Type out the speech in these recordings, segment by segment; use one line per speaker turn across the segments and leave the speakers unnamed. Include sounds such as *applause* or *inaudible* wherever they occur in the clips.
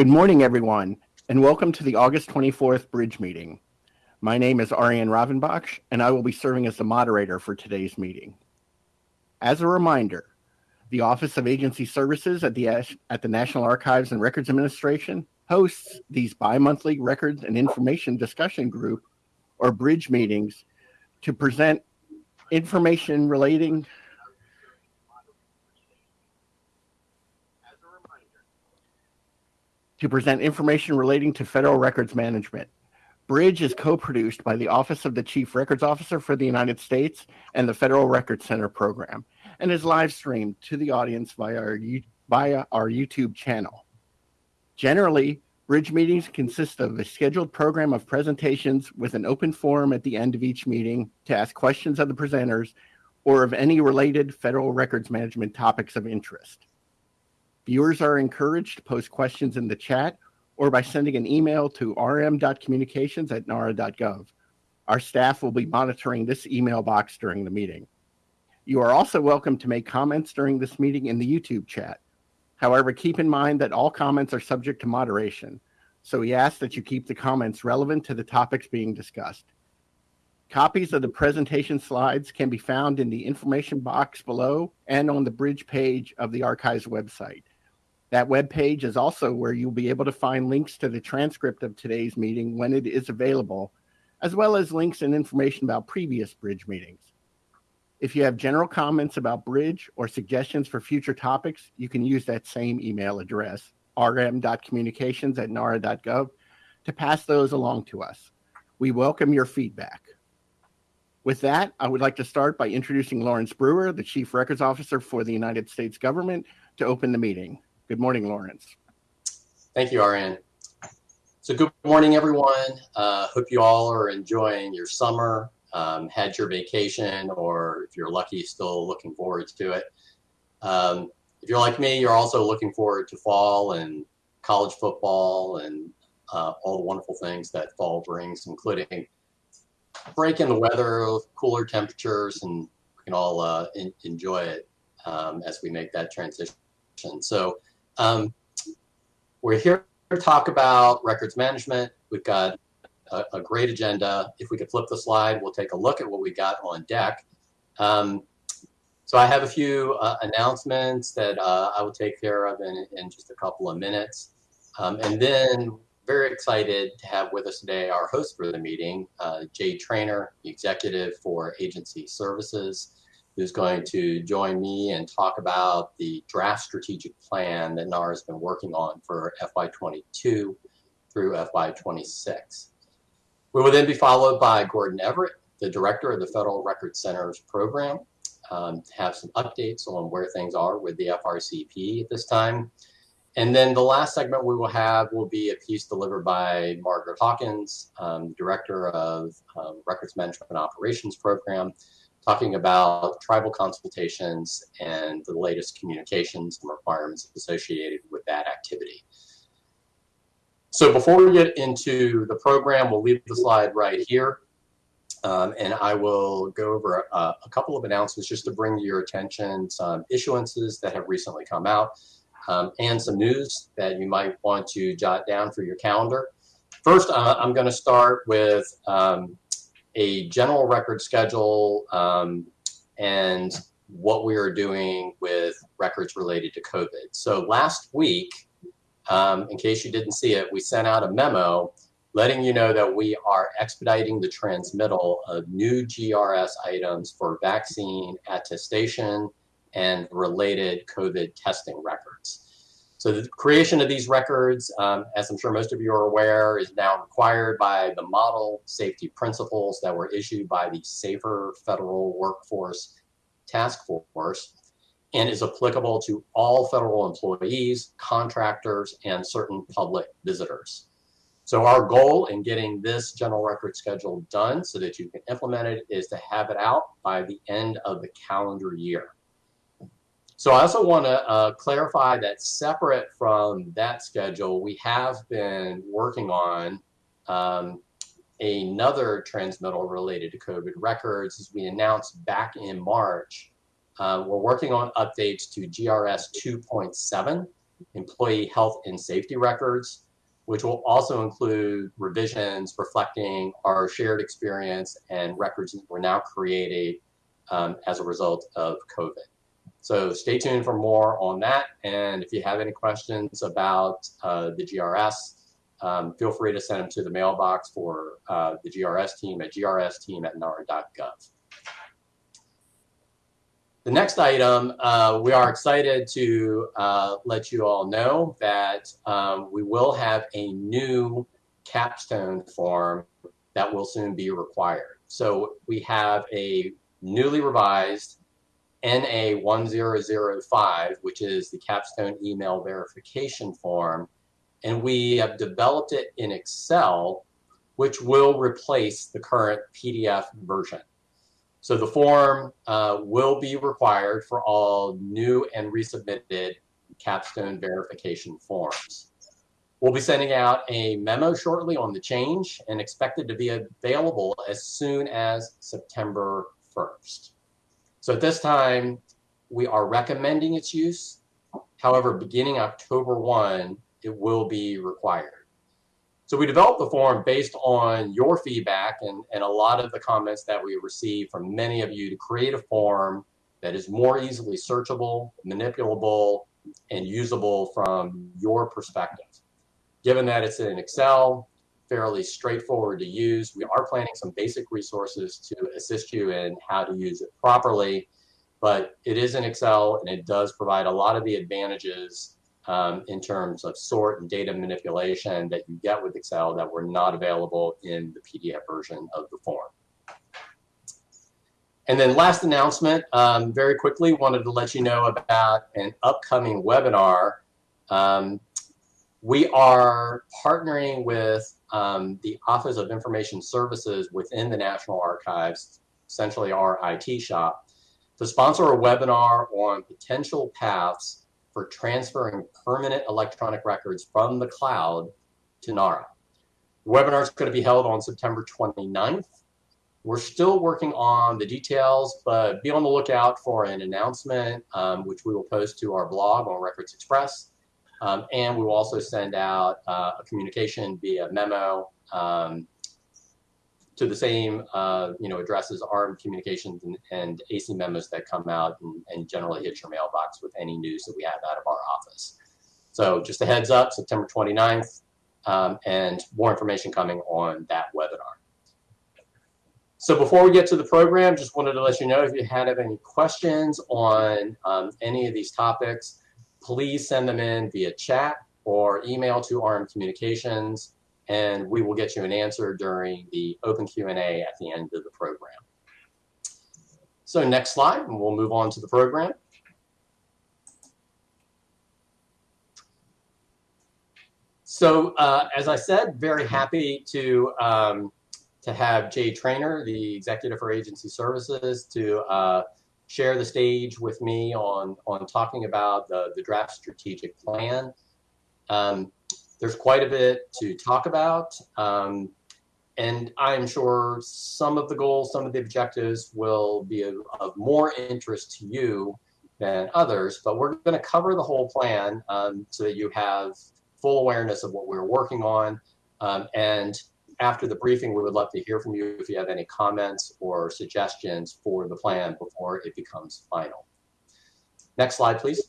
Good morning, everyone, and welcome to the August 24th Bridge meeting. My name is Arian Ravanbakhsh, and I will be serving as the moderator for today's meeting. As a reminder, the Office of Agency Services at the, at the National Archives and Records Administration hosts these bi-monthly records and information discussion group or bridge meetings to present information relating to present information relating to federal records management. Bridge is co-produced by the Office of the Chief Records Officer for the United States and the Federal Records Center program and is live streamed to the audience via our, via our YouTube channel. Generally, Bridge meetings consist of a scheduled program of presentations with an open forum at the end of each meeting to ask questions of the presenters or of any related federal records management topics of interest. Viewers are encouraged to post questions in the chat or by sending an email to rm.communications at nara.gov. Our staff will be monitoring this email box during the meeting. You are also welcome to make comments during this meeting in the YouTube chat. However, keep in mind that all comments are subject to moderation, so we ask that you keep the comments relevant to the topics being discussed. Copies of the presentation slides can be found in the information box below and on the bridge page of the archives website. That web page is also where you'll be able to find links to the transcript of today's meeting when it is available, as well as links and information about previous bridge meetings. If you have general comments about Bridge or suggestions for future topics, you can use that same email address, rm.communications at nara.gov, to pass those along to us. We welcome your feedback. With that, I would like to start by introducing Laurence Brewer, the Chief Records Officer for the United States government, to open the meeting. Good morning, Laurence.
Thank you, Arian. So good morning, everyone. Uh, hope you all are enjoying your summer um, had your vacation, or if you're lucky, still looking forward to it. Um, if you're like me, you're also looking forward to fall and college football and uh, all the wonderful things that fall brings, including break in the weather, cooler temperatures, and we can all uh, in, enjoy it um, as we make that transition. So um, we're here to talk about records management. We've got a, a, great agenda. If we could flip the slide, we'll take a look at what we got on deck. Um, so I have a few uh, announcements that uh, I will take care of in, in just a couple of minutes. Um, and then very excited to have with us today our host for the meeting, uh, Jay Trainor, the executive for agency services, who's going to join me and talk about the draft strategic plan that NARA has been working on for FY22 through FY26. We will then be followed by Gordon Everett, the director of the Federal Records Center's program, um, to have some updates on where things are with the FRCP at this time. And then the last segment we will have will be a piece delivered by Margaret Hawkins, um, director of um, Records Management Operations Program, talking about tribal consultations and the latest communications and requirements associated with that activity. So before we get into the program, we'll leave the slide right here. Um, and I will go over a, a, couple of announcements just to bring to your attention some issuances that have recently come out um, and some news that you might want to jot down for your calendar. First, uh, I'm going to start with um, a general record schedule um, and what we are doing with records related to COVID. So last week, um, in case you didn't see it, we sent out a memo letting you know that we are expediting the transmittal of new GRS items for vaccine attestation and related COVID testing records. So the creation of these records, um, as I'm sure most of you are aware, is now required by the model safety principles that were issued by the Safer Federal Workforce Task Force and is applicable to all federal employees, contractors, and certain public visitors. So our goal in getting this general record schedule done so that you can implement it is to have it out by the end of the calendar year. So I also want to uh, clarify that separate from that schedule, we have been working on um, another transmittal related to COVID records as we announced back in March uh, we're working on updates to GRS 2.7, employee health and safety records, which will also include revisions reflecting our shared experience and records that were now created um, as a result of COVID. So stay tuned for more on that. And if you have any questions about uh, the GRS, um, feel free to send them to the mailbox for uh, the GRS team at grsteam at nara.gov. The next item, uh, we are excited to uh, let you all know that um, we will have a new capstone form that will soon be required. So we have a newly revised NA1005, which is the capstone email verification form, and we have developed it in Excel, which will replace the current PDF version. So the form uh, will be required for all new and resubmitted capstone verification forms. We'll be sending out a memo shortly on the change and expected to be available as soon as September 1st. So at this time, we are recommending its use. However, beginning October 1, it will be required. So we developed the form based on your feedback and, and a lot of the comments that we received from many of you to create a form that is more easily searchable, manipulable, and usable from your perspective. Given that it's in Excel, fairly straightforward to use, we are planning some basic resources to assist you in how to use it properly, but it is in Excel and it does provide a lot of the advantages um, in terms of sort and data manipulation that you get with Excel that were not available in the PDF version of the form. And then last announcement, um, very quickly, wanted to let you know about an upcoming webinar. Um, we are partnering with um, the Office of Information Services within the National Archives, essentially our IT shop, to sponsor a webinar on potential paths for transferring permanent electronic records from the cloud to NARA. The webinar is going to be held on September 29th. We're still working on the details, but be on the lookout for an announcement, um, which we will post to our blog on Records Express. Um, and we will also send out uh, a communication via memo um, to the same uh, you know addresses RM communications and, and, AC memos that come out and, and, generally hit your mailbox with any news that we have out of our office. So just a heads up, September 29th, um, and more information coming on that webinar. So before we get to the program, just wanted to let you know if you had any questions on um, any of these topics, please send them in via chat or email to RM Communications and we will get you an answer during the open Q&A at the end of the program. So next slide, and we'll move on to the program. So uh, as I said, very happy to um, to have Jay Trainor, the executive for agency services, to uh, share the stage with me on on talking about the the draft strategic plan. Um, there's quite a bit to talk about. Um, and I'm sure some of the goals, some of the objectives will be of, of more interest to you than others, but we're going to cover the whole plan um, so that you have full awareness of what we're working on. Um, and after the briefing, we would love to hear from you if you have any comments or suggestions for the plan before it becomes final. Next slide, please.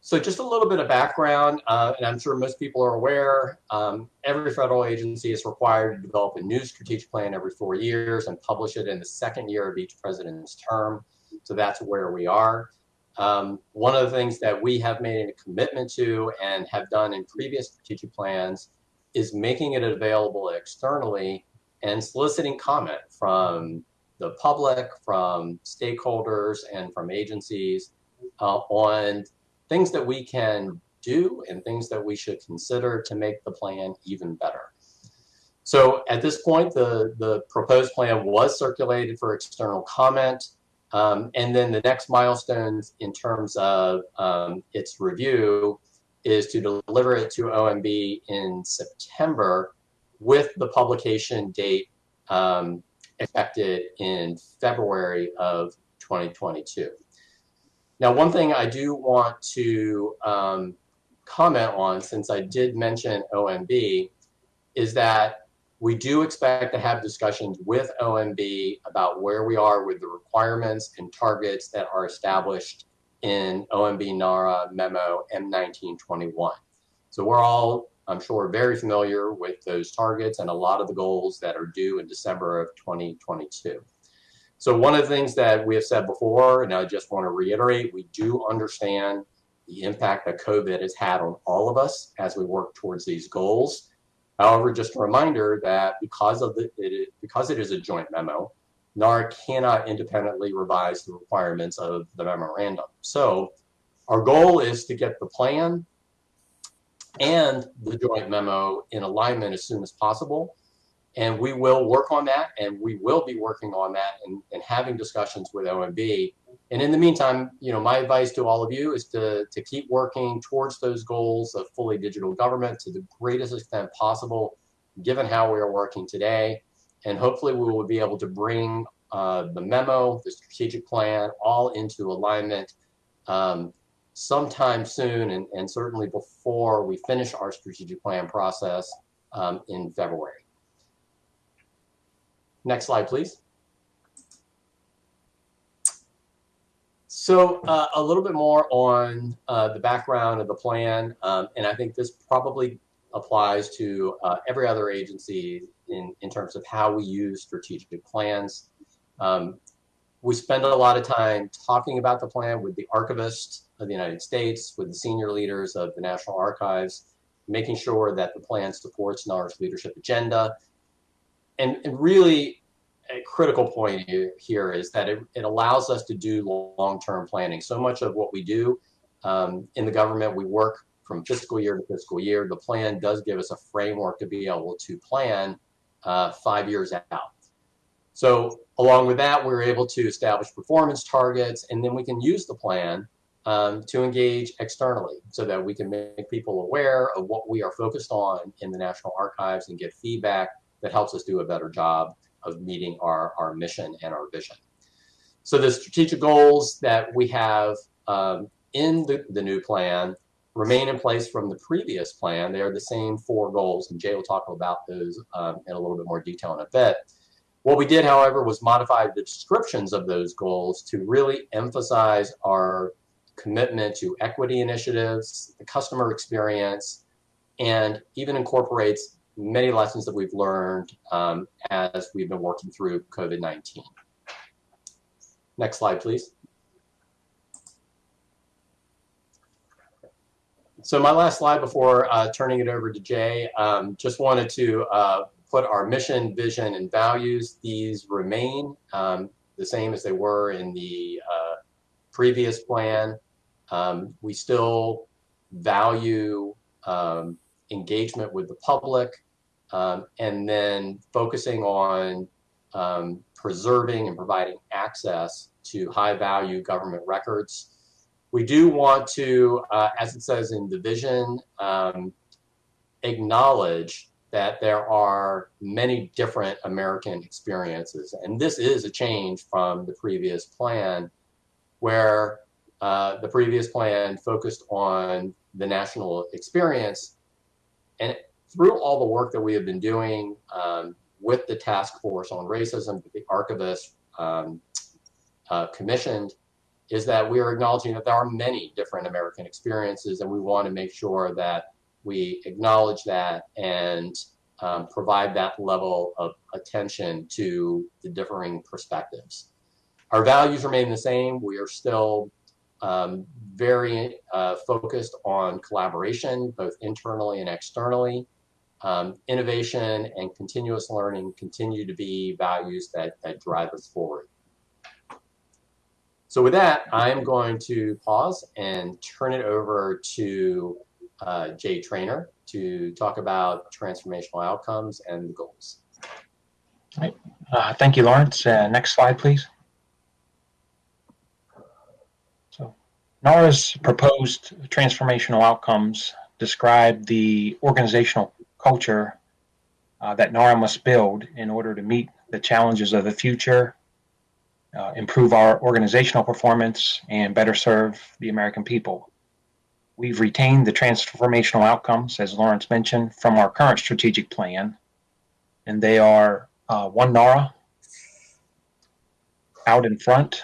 So just a little bit of background, uh, and I'm sure most people are aware, um, every federal agency is required to develop a new strategic plan every four years and publish it in the second year of each president's term. So that's where we are. Um, one of the things that we have made a commitment to and have done in previous strategic plans is making it available externally and soliciting comment from the public, from stakeholders, and from agencies uh, on things that we can do and things that we should consider to make the plan even better. So at this point, the, the proposed plan was circulated for external comment. Um, and then the next milestones in terms of um, its review is to deliver it to OMB in September with the publication date um, expected in February of 2022. Now, one thing I do want to um, comment on, since I did mention OMB, is that we do expect to have discussions with OMB about where we are with the requirements and targets that are established in OMB NARA memo M1921. So we're all, I'm sure, very familiar with those targets and a lot of the goals that are due in December of 2022. So one of the things that we have said before, and I just want to reiterate, we do understand the impact that COVID has had on all of us as we work towards these goals. However, just a reminder that because of the it, because it is a joint memo, NARA cannot independently revise the requirements of the memorandum. So our goal is to get the plan and the joint memo in alignment as soon as possible. And we will work on that and we will be working on that and, and having discussions with OMB and in the meantime, you know, my advice to all of you is to, to keep working towards those goals of fully digital government to the greatest extent possible, given how we are working today. And hopefully we will be able to bring uh, the memo, the strategic plan, all into alignment um, sometime soon and, and certainly before we finish our strategic plan process um, in February. Next slide, please. So uh, a little bit more on uh, the background of the plan, um, and I think this probably applies to uh, every other agency in, in terms of how we use strategic plans. Um, we spend a lot of time talking about the plan with the archivist of the United States, with the senior leaders of the National Archives, making sure that the plan supports NARA's leadership agenda. And, and really, a critical point here is that it, it allows us to do long-term planning. So much of what we do um, in the government, we work from fiscal year to fiscal year. The plan does give us a framework to be able to plan uh, five years out. So along with that, we're able to establish performance targets, and then we can use the plan um, to engage externally so that we can make people aware of what we are focused on in the National Archives and get feedback that helps us do a better job of meeting our, our mission and our vision. So the strategic goals that we have um, in the, the new plan remain in place from the previous plan. They are the same four goals, and Jay will talk about those um, in a little bit more detail in a bit. What we did, however, was modify the descriptions of those goals to really emphasize our commitment to equity initiatives, the customer experience, and even incorporates many lessons that we've learned um, as we've been working through COVID-19. Next slide, please. So my last slide before uh, turning it over to Jay, um, just wanted to uh, put our mission, vision, and values. These remain um, the same as they were in the uh, previous plan. Um, we still value um, engagement with the public, um, and then focusing on um, preserving and providing access to high value government records. We do want to, uh, as it says in the vision, um, acknowledge that there are many different American experiences. And this is a change from the previous plan where uh, the previous plan focused on the national experience. And through all the work that we have been doing um, with the task force on racism that the archivist um, uh, commissioned is that we are acknowledging that there are many different American experiences and we want to make sure that we acknowledge that and um, provide that level of attention to the differing perspectives. Our values remain the same. We are still um, very uh, focused on collaboration, both internally and externally um, innovation and continuous learning continue to be values that, that drive us forward. So with that, I'm going to pause and turn it over to uh, Jay Trainor to talk about transformational outcomes and the goals.
Right. Uh, thank you, Laurence. Uh, next slide, please. So NARA's proposed transformational outcomes describe the organizational culture uh, that NARA must build in order to meet the challenges of the future uh, improve our organizational performance, and better serve the American people. We've retained the transformational outcomes, as Laurence mentioned, from our current strategic plan, and they are uh, one NARA, out in front,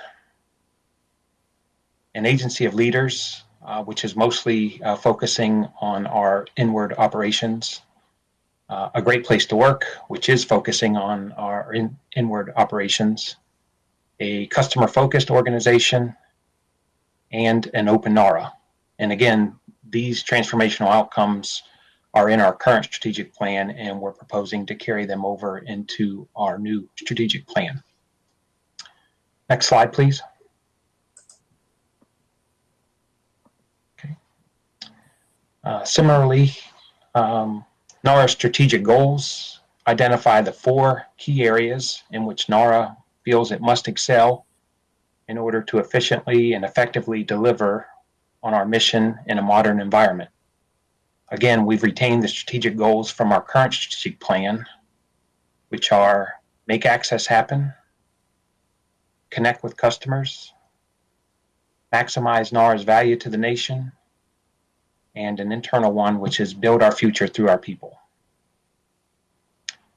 an agency of leaders, uh, which is mostly uh, focusing on our inward operations, uh, a great place to work, which is focusing on our in, inward operations, a customer focused organization, and an open NARA. And again, these transformational outcomes are in our current strategic plan, and we're proposing to carry them over into our new strategic plan. Next slide, please. Okay. Uh, similarly, um, NARA strategic goals identify the four key areas in which NARA feels it must excel in order to efficiently and effectively deliver on our mission in a modern environment. Again, we've retained the strategic goals from our current strategic plan, which are make access happen, connect with customers, maximize NARA's value to the nation, and an internal one, which is build our future through our people.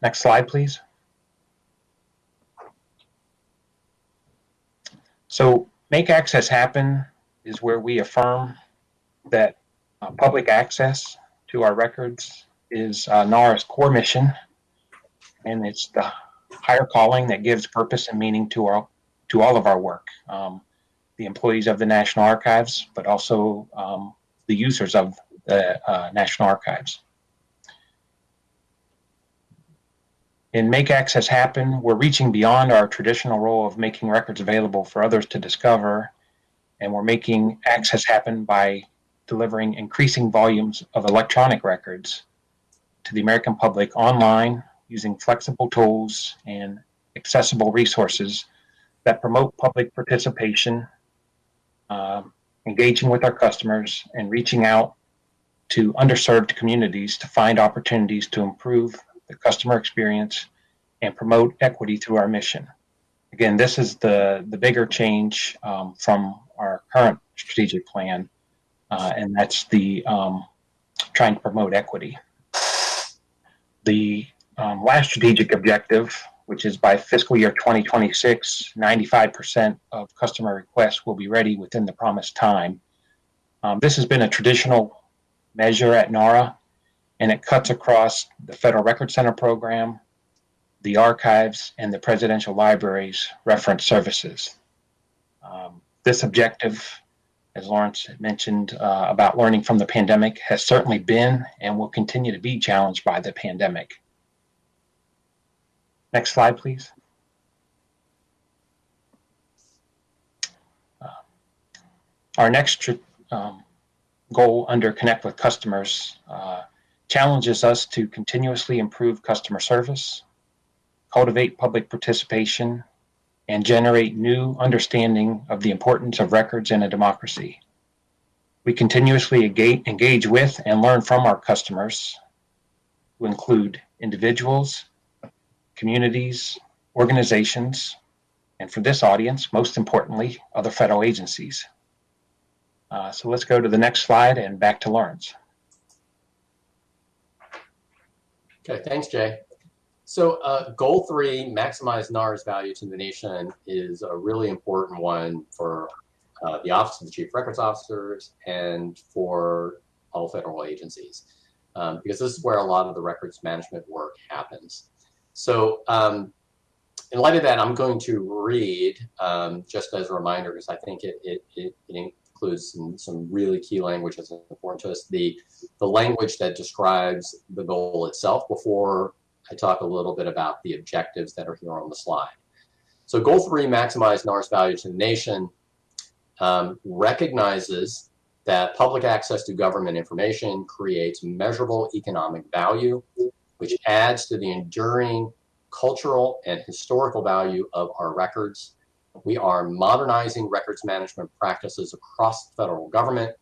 Next slide, please. So make access happen is where we affirm that uh, public access to our records is uh, NARA's core mission, and it's the higher calling that gives purpose and meaning to our to all of our work. Um, the employees of the National Archives, but also um, the users of the uh, National Archives. In Make Access Happen, we're reaching beyond our traditional role of making records available for others to discover, and we're making access happen by delivering increasing volumes of electronic records to the American public online using flexible tools and accessible resources that promote public participation, uh, engaging with our customers, and reaching out to underserved communities to find opportunities to improve the customer experience and promote equity through our mission. Again, this is the, the bigger change um, from our current strategic plan, uh, and that's the um, trying to promote equity. The um, last strategic objective, which is by fiscal year 2026, 95% of customer requests will be ready within the promised time. Um, this has been a traditional measure at NARA, and it cuts across the Federal Record Center program, the archives, and the Presidential Library's reference services. Um, this objective, as Laurence mentioned uh, about learning from the pandemic, has certainly been and will continue to be challenged by the pandemic. Next slide, please. Uh, our next um, goal under Connect with Customers uh, challenges us to continuously improve customer service, cultivate public participation, and generate new understanding of the importance of records in a democracy. We continuously engage with and learn from our customers, who include individuals, communities, organizations, and for this audience, most importantly, other federal agencies. Uh, so let's go to the next slide and back to Laurence.
Okay, thanks, Jay. So uh, goal three, maximize NARA's value to the nation, is a really important one for uh, the Office of the Chief Records Officers and for all federal agencies, um, because this is where a lot of the records management work happens. So um, in light of that, I'm going to read, um, just as a reminder, because I think it, it, it, it includes some, some really key language that's important to us. The, the language that describes the goal itself before I talk a little bit about the objectives that are here on the slide. So goal three, maximize NARA's value to the nation, um, recognizes that public access to government information creates measurable economic value, which adds to the enduring cultural and historical value of our records we are modernizing records management practices across the federal government,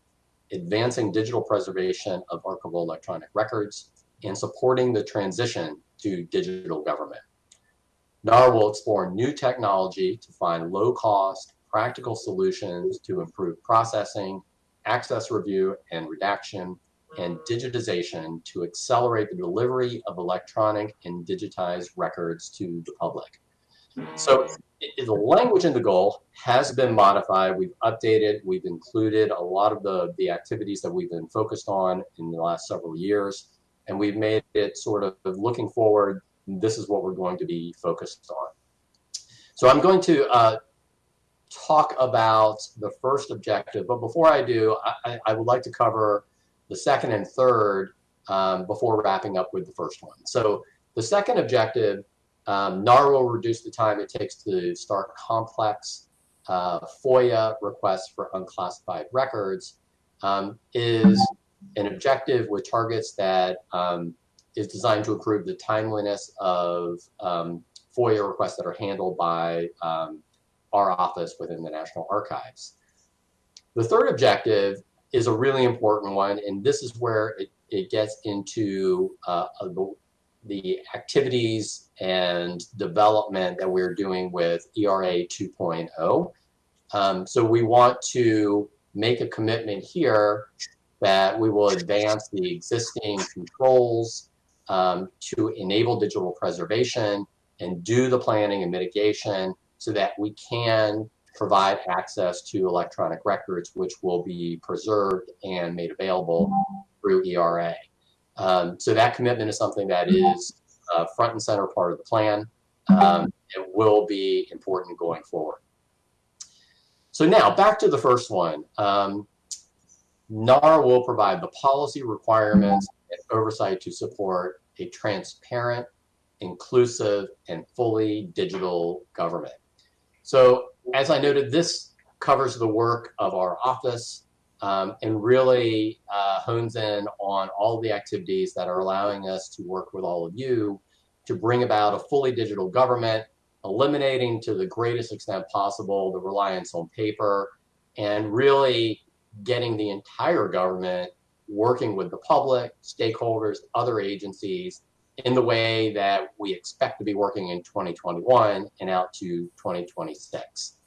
advancing digital preservation of archival electronic records, and supporting the transition to digital government. NARA will explore new technology to find low cost, practical solutions to improve processing, access review and redaction, and digitization to accelerate the delivery of electronic and digitized records to the public. So the language in the goal has been modified. We've updated, we've included a lot of the, the activities that we've been focused on in the last several years, and we've made it sort of looking forward, this is what we're going to be focused on. So I'm going to uh, talk about the first objective, but before I do, I, I would like to cover the second and third um, before wrapping up with the first one. So the second objective, um, NARA will reduce the time it takes to start complex uh, FOIA requests for unclassified records, um, is an objective with targets that um, is designed to improve the timeliness of um, FOIA requests that are handled by um, our office within the National Archives. The third objective is a really important one, and this is where it, it gets into uh, the, the activities and development that we're doing with ERA 2.0. Um, so we want to make a commitment here that we will advance the existing controls um, to enable digital preservation and do the planning and mitigation so that we can provide access to electronic records, which will be preserved and made available through ERA. Um, so that commitment is something that is uh, front and center part of the plan. Um, it will be important going forward. So now back to the first one. Um, NARA will provide the policy requirements and oversight to support a transparent, inclusive, and fully digital government. So as I noted, this covers the work of our office um, and really uh, hones in on all the activities that are allowing us to work with all of you to bring about a fully digital government, eliminating to the greatest extent possible the reliance on paper, and really getting the entire government working with the public, stakeholders, other agencies in the way that we expect to be working in 2021 and out to 2026.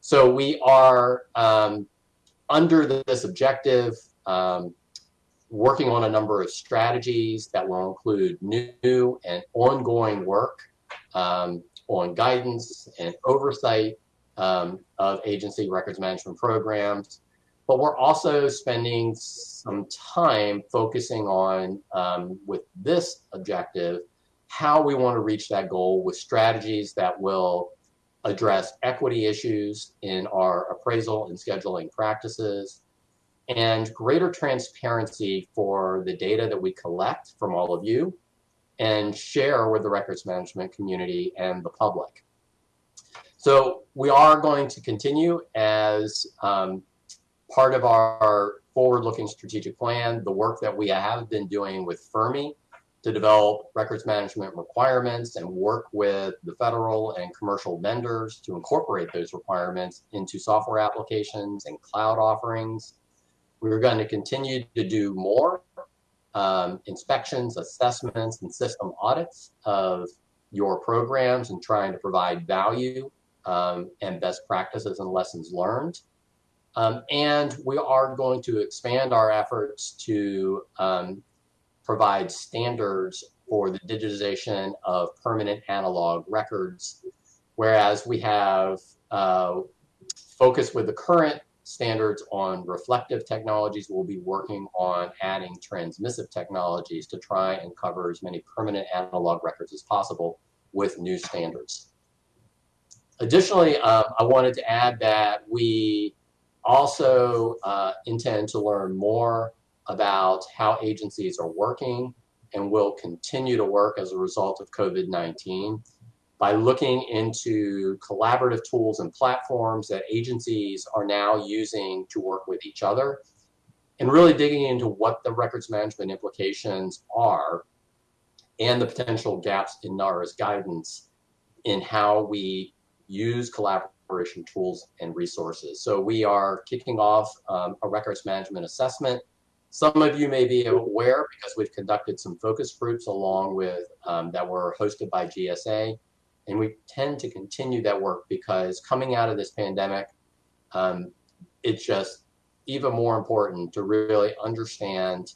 So we are um, under this objective um, working on a number of strategies that will include new and ongoing work um, on guidance and oversight um, of agency records management programs, but we're also spending some time focusing on, um, with this objective, how we want to reach that goal with strategies that will address equity issues in our appraisal and scheduling practices, and greater transparency for the data that we collect from all of you and share with the records management community and the public. So we are going to continue as um, part of our forward-looking strategic plan, the work that we have been doing with Fermi to develop records management requirements and work with the federal and commercial vendors to incorporate those requirements into software applications and cloud offerings. We're going to continue to do more um, inspections, assessments, and system audits of your programs and trying to provide value um, and best practices and lessons learned. Um, and we are going to expand our efforts to um, provide standards for the digitization of permanent analog records, whereas we have uh, focused with the current standards on reflective technologies, we'll be working on adding transmissive technologies to try and cover as many permanent analog records as possible with new standards. Additionally, um, I wanted to add that we also uh, intend to learn more about how agencies are working and will continue to work as a result of COVID-19 by looking into collaborative tools and platforms that agencies are now using to work with each other and really digging into what the records management implications are and the potential gaps in NARA's guidance in how we use collaborative operation tools and resources. So we are kicking off um, a records management assessment. Some of you may be aware because we've conducted some focus groups along with um, that were hosted by GSA. And we tend to continue that work because coming out of this pandemic, um, it's just even more important to really understand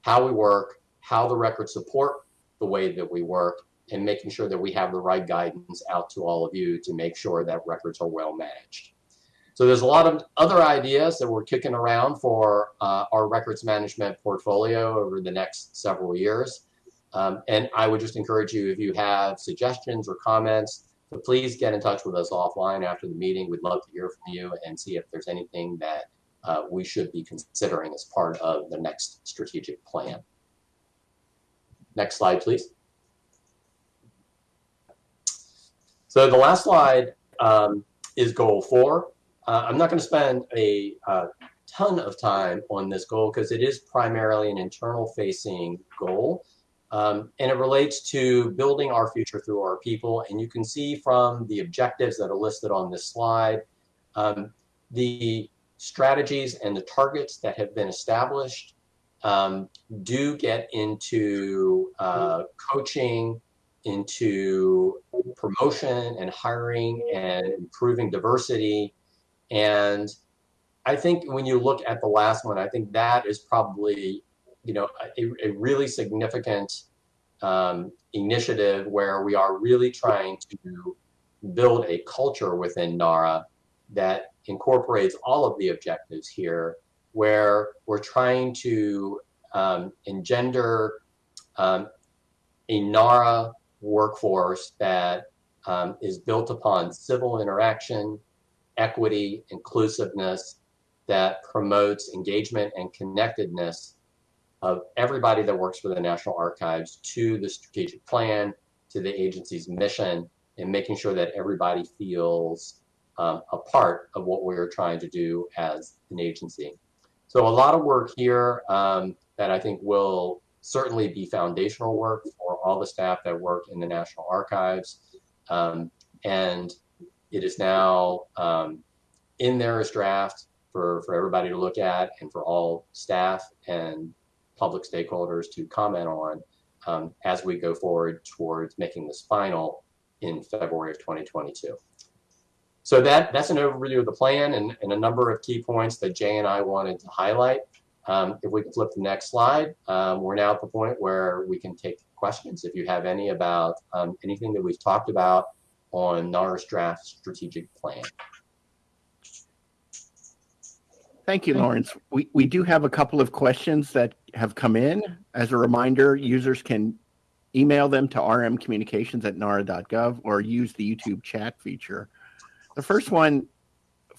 how we work, how the records support the way that we work, and making sure that we have the right guidance out to all of you to make sure that records are well managed. So there's a lot of other ideas that we're kicking around for uh, our records management portfolio over the next several years. Um, and I would just encourage you, if you have suggestions or comments, to please get in touch with us offline after the meeting. We'd love to hear from you and see if there's anything that uh, we should be considering as part of the next strategic plan. Next slide, please. So the last slide um, is goal four. Uh, I'm not going to spend a uh, ton of time on this goal because it is primarily an internal facing goal. Um, and it relates to building our future through our people. And you can see from the objectives that are listed on this slide, um, the strategies and the targets that have been established um, do get into uh, coaching, into promotion and hiring and improving diversity. And I think when you look at the last one, I think that is probably, you know, a, a really significant um, initiative where we are really trying to build a culture within NARA that incorporates all of the objectives here, where we're trying to um, engender um, a NARA workforce that um, is built upon civil interaction, equity, inclusiveness, that promotes engagement and connectedness of everybody that works for the National Archives to the strategic plan, to the agency's mission, and making sure that everybody feels um, a part of what we're trying to do as an agency. So a lot of work here um, that I think will certainly be foundational work for all the staff that work in the National Archives. Um, and it is now um, in there as draft for, for everybody to look at and for all staff and public stakeholders to comment on um, as we go forward towards making this final in February of 2022. So that, that's an overview of the plan and, and a number of key points that Jay and I wanted to highlight. Um, if we can flip the next slide, um, we're now at the point where we can take questions. If you have any about um, anything that we've talked about on NARA's draft strategic plan.
Thank you, Laurence. We, we do have a couple of questions that have come in. As a reminder, users can email them to rmcommunications at nara.gov or use the YouTube chat feature. The first one,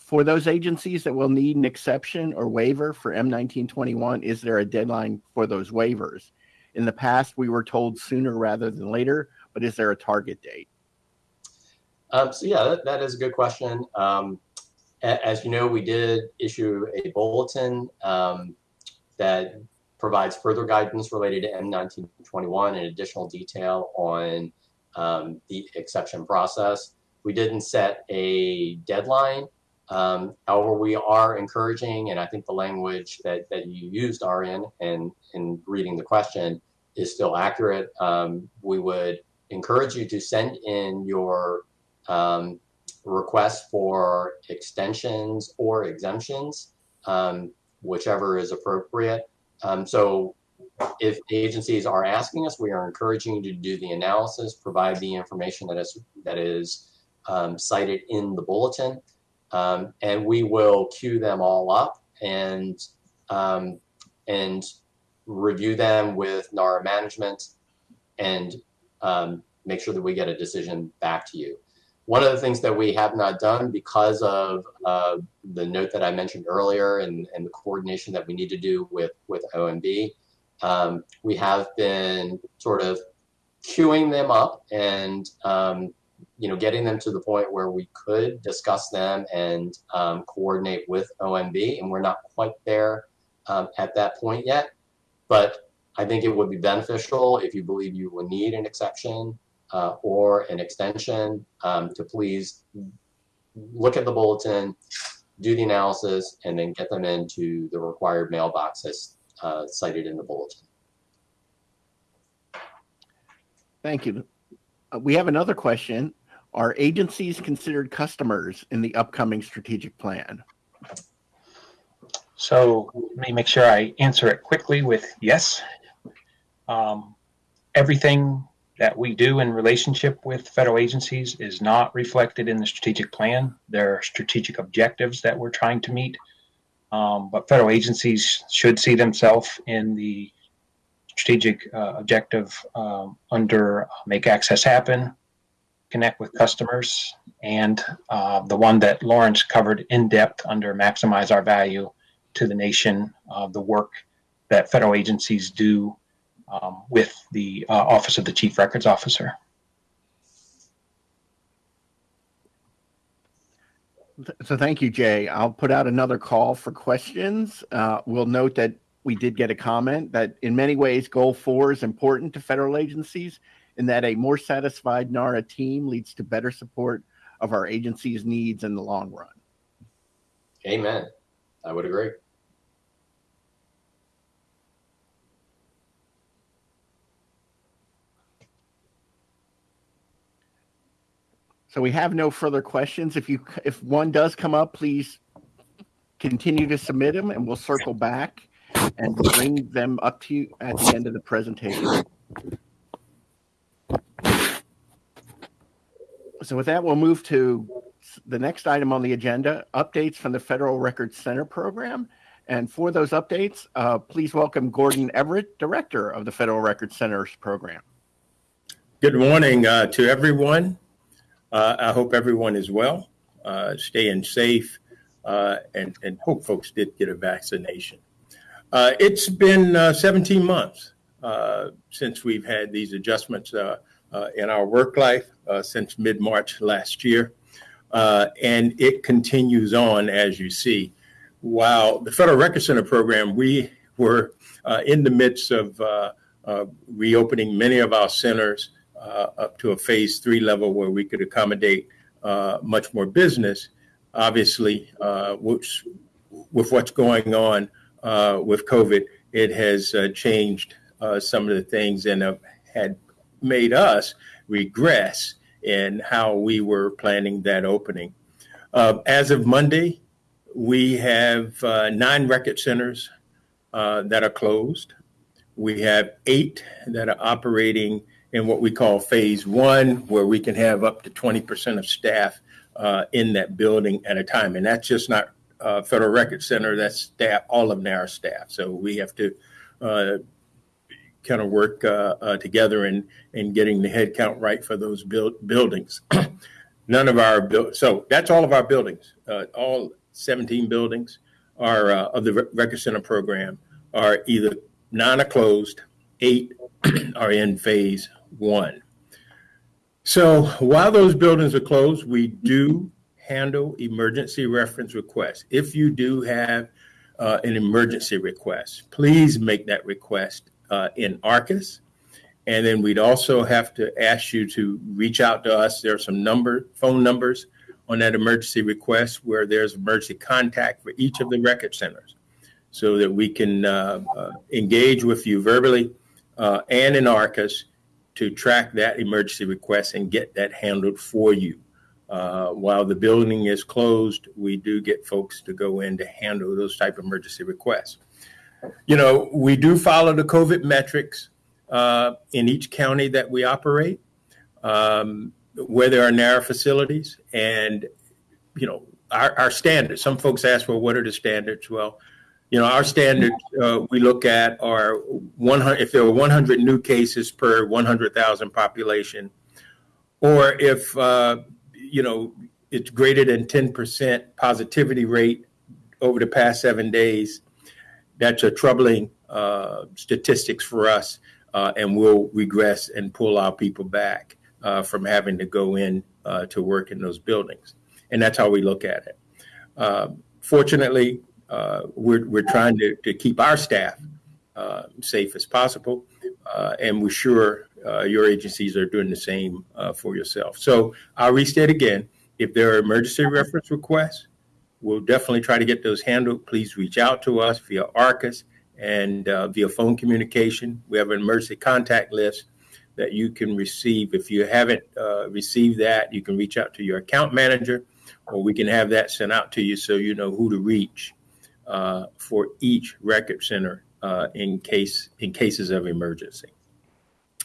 for those agencies that will need an exception or waiver for M1921, is there a deadline for those waivers? In the past, we were told sooner rather than later, but is there a target date?
Um, so yeah, that, that is a good question. Um, as you know, we did issue a bulletin um, that provides further guidance related to M1921 and additional detail on um, the exception process. We didn't set a deadline. Um, however, we are encouraging, and I think the language that, that you used, Arian, and in reading the question is still accurate. Um, we would encourage you to send in your um, requests for extensions or exemptions, um, whichever is appropriate. Um, so if agencies are asking us, we are encouraging you to do the analysis, provide the information that is, that is um, cited in the bulletin, um, and we will queue them all up and, um, and review them with NARA management and um, make sure that we get a decision back to you. One of the things that we have not done because of uh, the note that I mentioned earlier and, and the coordination that we need to do with, with OMB, um, we have been sort of queuing them up and um, you know getting them to the point where we could discuss them and um, coordinate with OMB, and we're not quite there um, at that point yet. But I think it would be beneficial if you believe you will need an exception uh, or an extension um, to please look at the bulletin, do the analysis, and then get them into the required mailboxes uh, cited in the bulletin.
Thank you. Uh, we have another question. Are agencies considered customers in the upcoming strategic plan?
So let me make sure I answer it quickly with yes. Um, everything that we do in relationship with federal agencies is not reflected in the strategic plan. There are strategic objectives that we're trying to meet. Um, but federal agencies should see themselves in the strategic uh, objective um, under Make Access Happen, Connect with Customers, and uh, the one that Laurence covered in depth under Maximize Our Value to the nation, uh, the work that federal agencies do um, with the uh, Office of the Chief Records Officer.
So thank you, Jay. I'll put out another call for questions. Uh, we'll note that we did get a comment that in many ways, goal four is important to federal agencies in that a more satisfied NARA team leads to better support of our agency's needs in the long run.
Amen. I would agree.
So we have no further questions. If you if one does come up, please continue to submit them, and we'll circle back and bring them up to you at the end of the presentation. So with that, we'll move to the next item on the agenda, updates from the Federal Records Center program. And for those updates, uh, please welcome Gordon Everett, Director of the Federal Records Center's program.
Good morning uh, to everyone. Uh, I hope everyone is well, uh, staying safe, uh, and, and hope folks did get a vaccination. Uh, it's been uh, 17 months since we've had these adjustments in our work life since mid March last year. and it continues on, as you see. While the Federal Record Center program, we were in the midst of reopening many of our centers uh, up to a phase three level where we could accommodate uh, much more business. Obviously, uh, which, with what's going on uh, with COVID, it has uh, changed uh, some of the things and had made us regress in how we were planning that opening. as of Monday, we have nine record centers that are closed. We have eight that are operating in what we call phase one, where we can have up to 20% of staff uh, in that building at a time. And that's just not uh, Federal Record Center, that's staff, all of NARA staff. So we have to uh, kind of work uh, uh, together in, in getting the head count right for those build, buildings. *clears throat* None of our, bu- so that's all of our buildings, uh, all 17 buildings are of the Record Center program are either nine are closed, eight *clears throat* are in phase one. So while those buildings are closed, we do handle emergency reference requests. If you do have uh, an emergency request, please make that request uh, in ARCIS. And then we'd also have to ask you to reach out to us. There are some number, phone numbers on that emergency request where there's emergency contact for each of the record centers so that we can uh, uh engage with you verbally uh, and in ARCIS to track that emergency request and get that handled for you. Uh, while the building is closed, we do get folks to go in to handle those type of emergency requests. You know, we do follow the COVID metrics uh, in each county that we operate, um, where there are NARA facilities, and you know our, our standards. Some folks ask, well, what are the standards? Well, you know, our standards uh, we look at are 100, if there are 100 new cases per 100,000 population, or if, uh, you know, it's greater than 10% positivity rate over the past seven days, that's a troubling uh, statistics for us, uh, and we'll regress and pull our people back uh, from having to go in uh, to work in those buildings. And that's how we look at it. fortunately, uh, we're, we're trying to, to keep our staff uh, safe as possible. Uh, and we're sure uh, your agencies are doing the same uh, for yourself. So I'll restate again if there are emergency reference requests, we'll definitely try to get those handled. Please reach out to us via ARCIS and uh, via phone communication. We have an emergency contact list that you can receive. If you haven't uh, received that, you can reach out to your account manager, or we can have that sent out to you so you know who to reach uh, for each record center uh, in case in cases of emergency.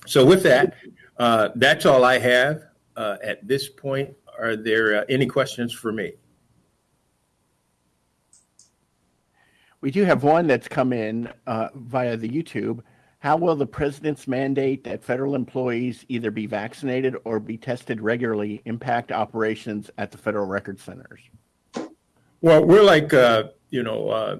So with that, uh, that's all I have uh, at this point. Are there any questions for me?
We do have one that's come in uh, via the YouTube. How will the president's mandate that federal employees either be vaccinated or be tested regularly impact operations at the federal record centers?
Well, we're like uh, you know uh,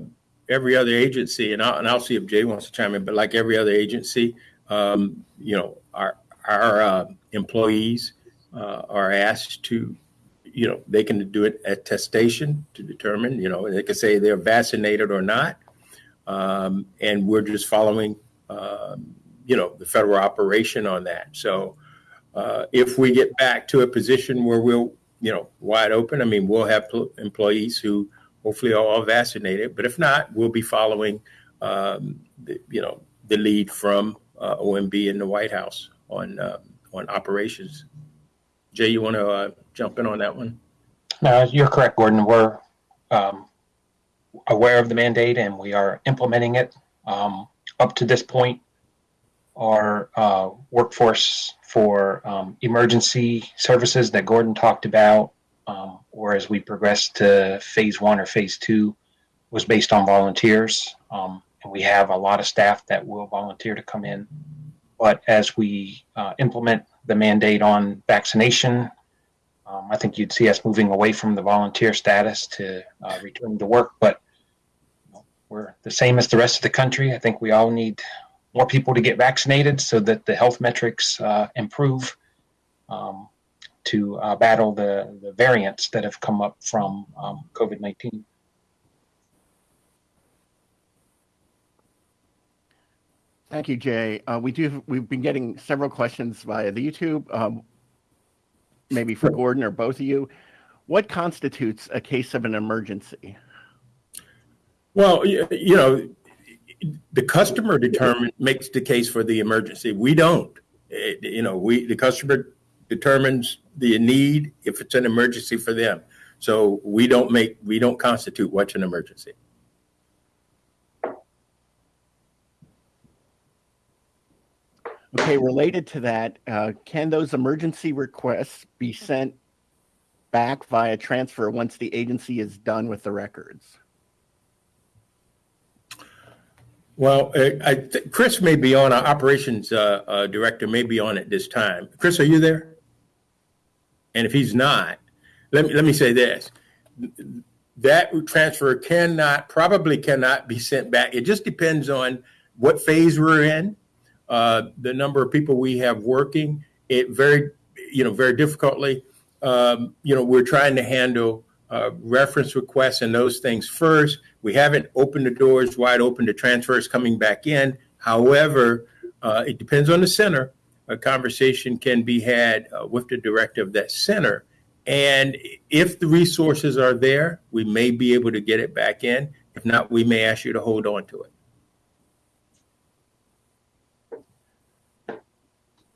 every other agency, and I'll, and I'll see if Jay wants to chime in. But like every other agency, um, you know, our our uh, employees uh, are asked to, you know, they can do it at testation to determine, you know, they can say they're vaccinated or not, um, and we're just following, um, you know, the federal operation on that. So uh, if we get back to a position where we'll, you know, wide open, I mean, we'll have pl- employees who hopefully are all vaccinated, but if not, we'll be following, um, the, you know, the lead from uh, OMB in the White House on uh, on operations. Jay, you want to uh, jump in on that one?
No, you're correct, Gordon. We're um, aware of the mandate and we are implementing it. Um, up to this point, our uh, workforce for um, emergency services that Gordon talked about, um, or as we progress to phase one or phase two, was based on volunteers. Um, and we have a lot of staff that will volunteer to come in. But as we uh, implement the mandate on vaccination, um, I think you'd see us moving away from the volunteer status to uh, to work. But you know, we're the same as the rest of the country. I think we all need more people to get vaccinated so that the health metrics uh, improve um, to uh, battle the, the variants that have come up from um, COVID 19.
Thank you, Jay. Uh, we do. We've been getting several questions via the YouTube. Um, maybe for Gordon or both of you. What constitutes a case of an emergency?
Well, you, know, the customer determine makes the case for the emergency. We don't. It, you know, we the customer determines the need if it's an emergency for them. So we don't make we don't constitute what's an emergency.
Okay, related to that, uh, can those emergency requests be sent back via transfer once the agency is done with the records?
Well, uh, I th- Chris may be on, our operations uh, uh, director may be on at this time. Chris, are you there? And if he's not, let me, let me say this. That transfer cannot, probably cannot be sent back. It just depends on what phase we're in, uh, the number of people we have working. It very, you know, very difficultly. Um, you know, we're trying to handle uh, reference requests and those things first. We haven't opened the doors wide open to transfers coming back in. However, uh, it depends on the center. A conversation can be had uh, with the director of that center. And if the resources are there, we may be able to get it back in. If not, we may ask you to hold on to it.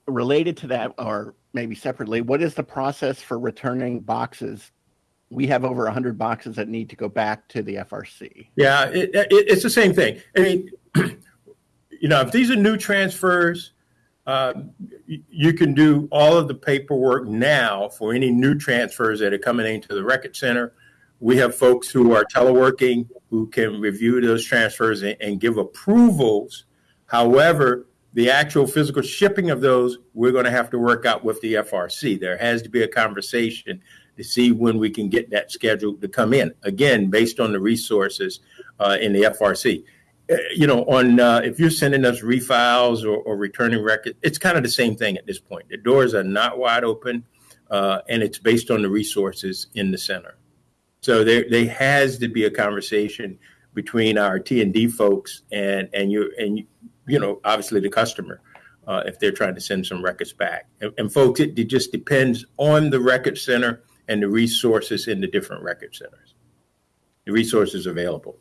Related to that, or maybe separately, what is the process for returning boxes? We have over 100 boxes that need to go back to the FRC.
Yeah, it, it, it's the same thing. I mean, *clears throat* you know, if these are new transfers, uh, you can do all of the paperwork now for any new transfers that are coming into the record center. We have folks who are teleworking who can review those transfers and, and give approvals. However, the actual physical shipping of those, we're going to have to work out with the FRC. There has to be a conversation to see when we can get that scheduled to come in. Again, based on the resources uh, in the FRC you know, on uh, if you're sending us refiles or, or, returning records, it's kind of the same thing at this point. The doors are not wide open, uh, and it's based on the resources in the center. So there, there has to be a conversation between our T and D folks and and you and you know, obviously the customer. Uh, if they're trying to send some records back, and, and folks, it, it just depends on the record center and the resources in the different record centers, the resources available.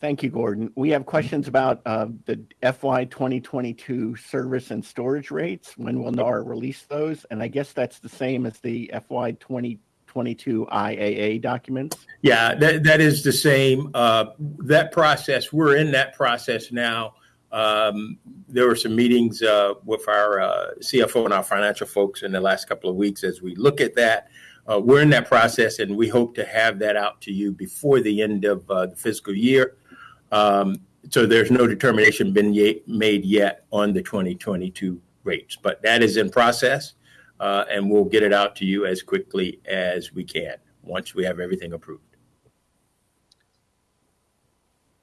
Thank you, Gordon. We have questions about uh, the FY 2022 service and storage rates. When will NAR release those? And I guess that's the same as the FY 2022 IAA documents.
Yeah, that, that is the same. Uh, that process, we're in that process now. Um, there were some meetings uh, with our uh, CFO and our financial folks in the last couple of weeks as we look at that. Uh, we're in that process and we hope to have that out to you before the end of uh, the fiscal year. Um, so there's no determination been ye- made yet on the 2022 rates, but that is in process, uh, and we'll get it out to you as quickly as we can once we have everything approved.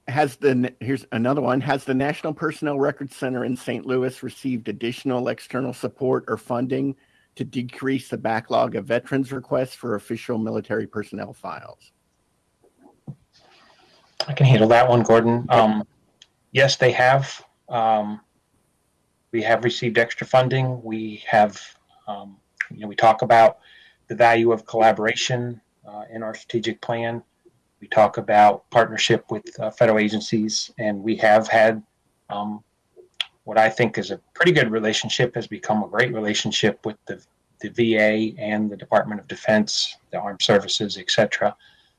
Has the here's another one. Has the National Personnel Records Center in St. Louis received additional external support or funding to decrease the backlog of veterans requests for official military personnel files?
I can handle that one, Gordon. Um, yes, they have. Um, we have received extra funding. We have, um, you know, we talk about the value of collaboration uh, in our strategic plan. We talk about partnership with uh, federal agencies, and we have had um, what I think is a pretty good relationship, has become a great relationship with the, the VA and the Department of Defense, the Armed Services, et cetera.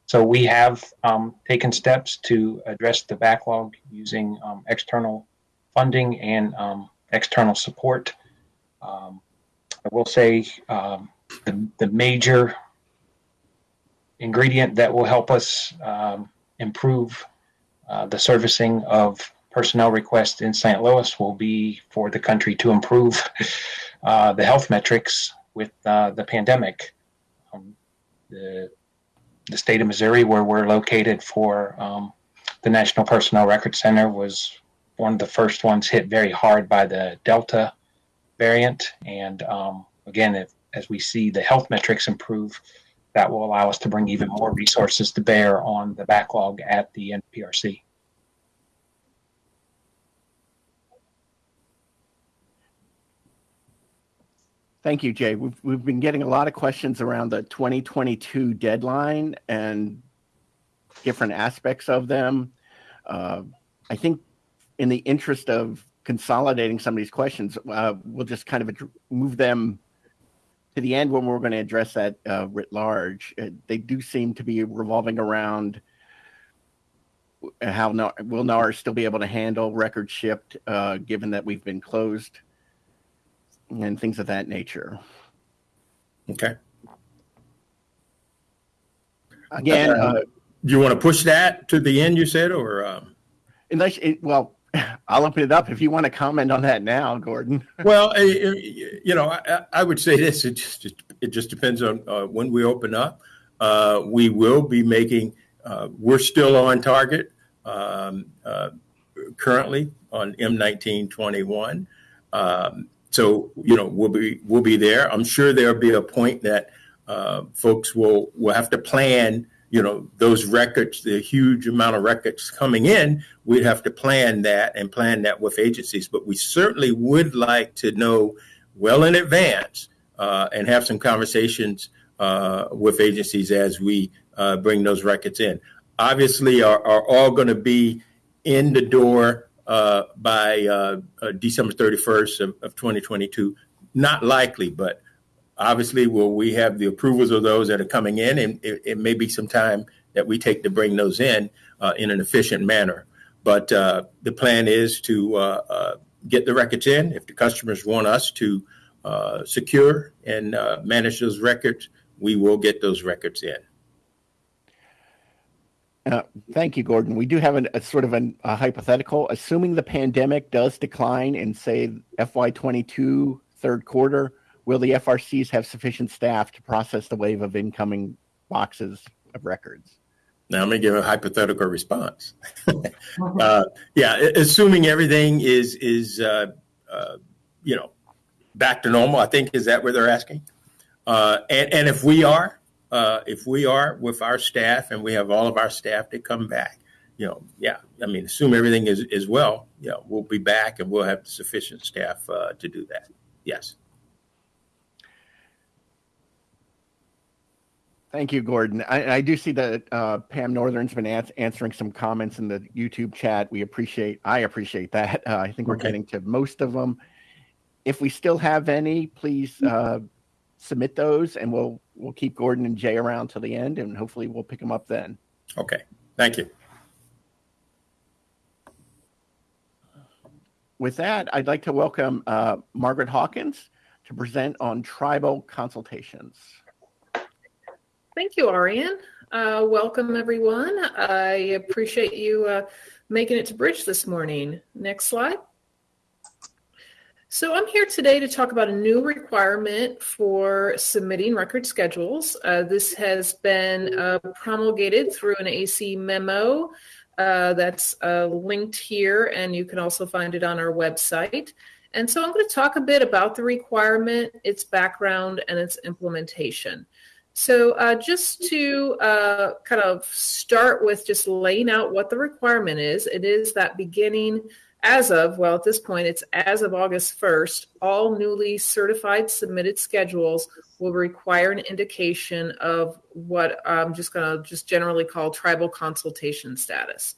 So we have um, taken steps to address the backlog using um, external funding and um, external support. Um, I will say um, the, the major ingredient that will help us um, improve uh, the servicing of personnel requests in St. Louis will be for the country to improve *laughs* uh, the health metrics with uh, the pandemic. the the state of Missouri, where we're located for um, the National Personnel Record Center, was one of the first ones hit very hard by the Delta variant. And um, again, if, as we see the health metrics improve, that will allow us to bring even more resources to bear on the backlog at the NPRC.
Thank you, Jay. We've, we've been getting a lot of questions around the 2022 deadline and different aspects of them. Uh, I think in the interest of consolidating some of these questions, uh, we'll just kind of ad- move them to the end when we're going to address that uh, writ large. Uh, they do seem to be revolving around how NAR, will NAR still be able to handle records shipped, uh, given that we've been closed and things of that nature.
Okay.
Again, uh,
Do you want to push that to the end, you said, or? Um,
unless it, well, I'll open it up if you want to comment on that now, Gordon.
well, you know, I, I would say this: it just it just depends on uh, when we open up. Uh, we will be making. Uh, we're still on target um, uh, currently on M1921. Um, so you know we'll be we'll be there. I'm sure there'll be a point that uh, folks will will have to plan. You know those records, the huge amount of records coming in. We'd have to plan that and plan that with agencies. But we certainly would like to know well in advance uh, and have some conversations uh, with agencies as we uh, bring those records in. Obviously, are, are all going to be in the door uh, by uh, uh, December 31st of, of 2022. Not likely, but obviously, will we have the approvals of those that are coming in? And it, it may be some time that we take to bring those in uh, in an efficient manner. But uh, the plan is to uh, get the records in. If the customers want us to secure and manage those records, we will get those records in.
Uh, thank you, Gordon. We do have an, a sort of an, a hypothetical. Assuming the pandemic does decline in, say, FY22 third quarter, will the FRCs have sufficient staff to process the wave of incoming boxes of records?
Now, going to give a hypothetical response. *laughs* uh, yeah, assuming everything is is uh, uh, you know back to normal. I think is that what they're asking. Uh, and and if we are, uh, if we are with our staff and we have all of our staff to come back, you know, yeah, I mean, assume everything is, is well, you know, we'll be back and we'll have sufficient staff uh, to do that. Yes.
Thank you, Gordon. I, I do see that uh, Pam Northern's been ans- answering some comments in the YouTube chat. We appreciate, I appreciate that. Uh, I think we're
Okay.
getting to most of them. If we still have any, please uh, submit those, and we'll we'll keep Gordon and Jay around till the end, and hopefully we'll pick them up then.
Okay, thank you.
With that, I'd like to welcome uh, Margaret Hawkins to present on tribal consultations.
Thank you, Arian. Uh, welcome, everyone. I appreciate you uh, making it to BRIDG this morning. Next slide. So I'm here today to talk about a new requirement for submitting record schedules. Uh, this has been uh, promulgated through an AC memo uh, that's uh, linked here, and you can also find it on our website. And so I'm going to talk a bit about the requirement, its background, and its implementation. So, uh, just to uh, kind of start with just laying out what the requirement is, it is that beginning as of, well, at this point, it's as of August 1st, all newly certified submitted schedules will require an indication of what I'm just going to just generally call tribal consultation status,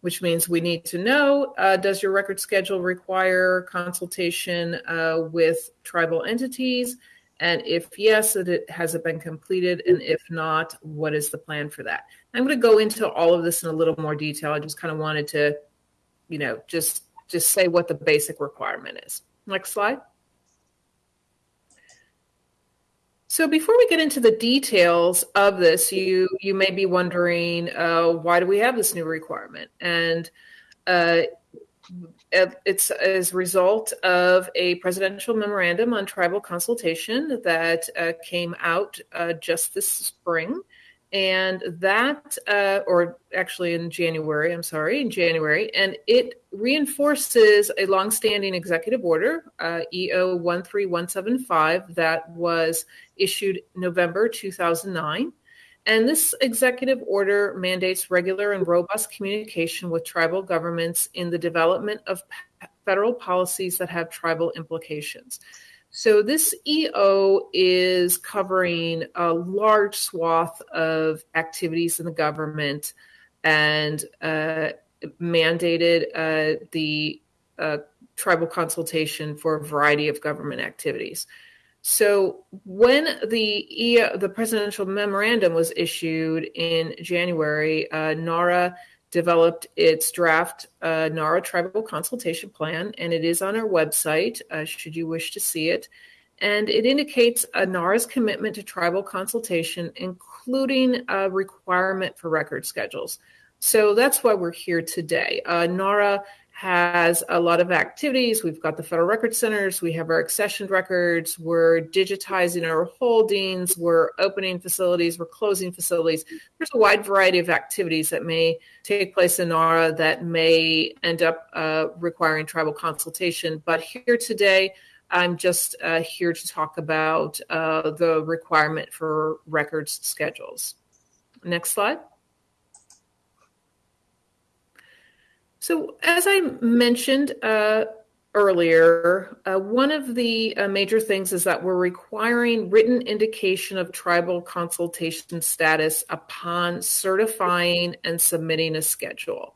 which means we need to know uh, does your record schedule require consultation uh, with tribal entities? And if yes, it has it been completed? And if not, what is the plan for that? I'm going to go into all of this in a little more detail. I just kind of wanted to, you know, just just say what the basic requirement is. Next slide. So before we get into the details of this, you you may be wondering uh, why do we have this new requirement? And uh, it's as a result of a presidential memorandum on tribal consultation that uh, came out uh, just this spring. And that, uh, or actually in January, I'm sorry, in January, and it reinforces a longstanding executive order, uh, EO 13175, that was issued November 2009. And this executive order mandates regular and robust communication with tribal governments in the development of federal policies that have tribal implications. So, this EO is covering a large swath of activities in the government and uh, mandated uh, the uh, tribal consultation for a variety of government activities. So when the e, the presidential memorandum was issued in January, uh, NARA developed its draft uh, NARA Tribal Consultation Plan, and it is on our website uh, should you wish to see it. And it indicates a NARA's commitment to tribal consultation, including a requirement for record schedules. So that's why we're here today. Uh, NARA has a lot of activities. We've got the federal record centers, we have our accessioned records, we're digitizing our holdings, we're opening facilities, we're closing facilities. There's a wide variety of activities that may take place in NARA that may end up uh, requiring tribal consultation. But here today, I'm just uh, here to talk about uh, the requirement for records schedules. Next slide. So, as I mentioned uh, earlier, uh, one of the uh, major things is that we're requiring written indication of tribal consultation status upon certifying and submitting a schedule.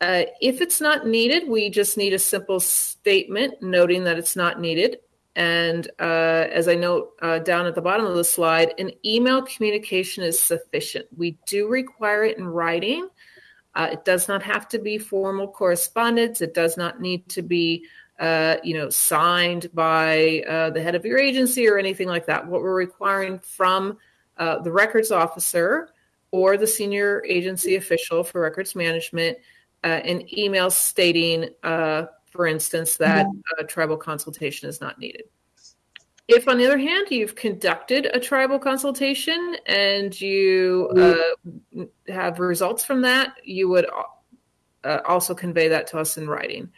Uh, if it's not needed, we just need a simple statement noting that it's not needed. And uh, as I note uh, down at the bottom of the slide, an email communication is sufficient. We do require it in writing. Uh, it does not have to be formal correspondence. It does not need to be, uh, you know, signed by uh, the head of your agency or anything like that. What we're requiring from uh, the records officer or the senior agency official for records management, uh, an email stating, uh, for instance, that tribal consultation is not needed. If, on the other hand, you've conducted a tribal consultation and you uh, have results from that, you would uh, also convey that to us in writing.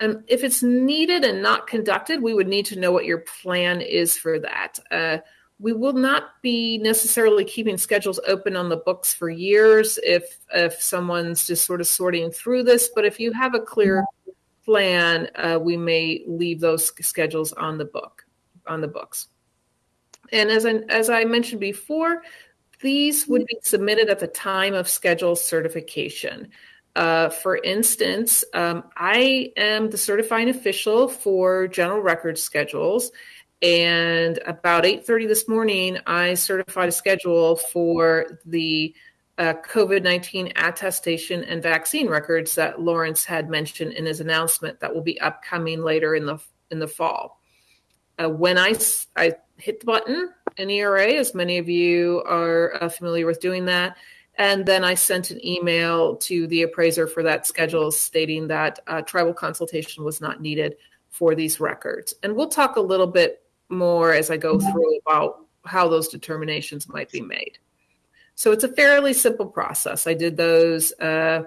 And if it's needed and not conducted, we would need to know what your plan is for that. Uh, we will not be necessarily keeping schedules open on the books for years if if someone's just sort of sorting through this. But if you have a clear plan, uh, we may leave those schedules on the book on the books. And as I, as I mentioned before, these would be submitted at the time of schedule certification. Uh, for instance, um, I am the certifying official for general record schedules, and about 8:30 this morning, I certified a schedule for the uh, COVID-19 attestation and vaccine records that Laurence had mentioned in his announcement that will be upcoming later in the in the fall. Uh, when I I hit the button in ERA, as many of you are uh, familiar with doing that, and then I sent an email to the appraiser for that schedule stating that uh, tribal consultation was not needed for these records. And we'll talk a little bit more as I go through about how those determinations might be made. So it's a fairly simple process. I did those uh,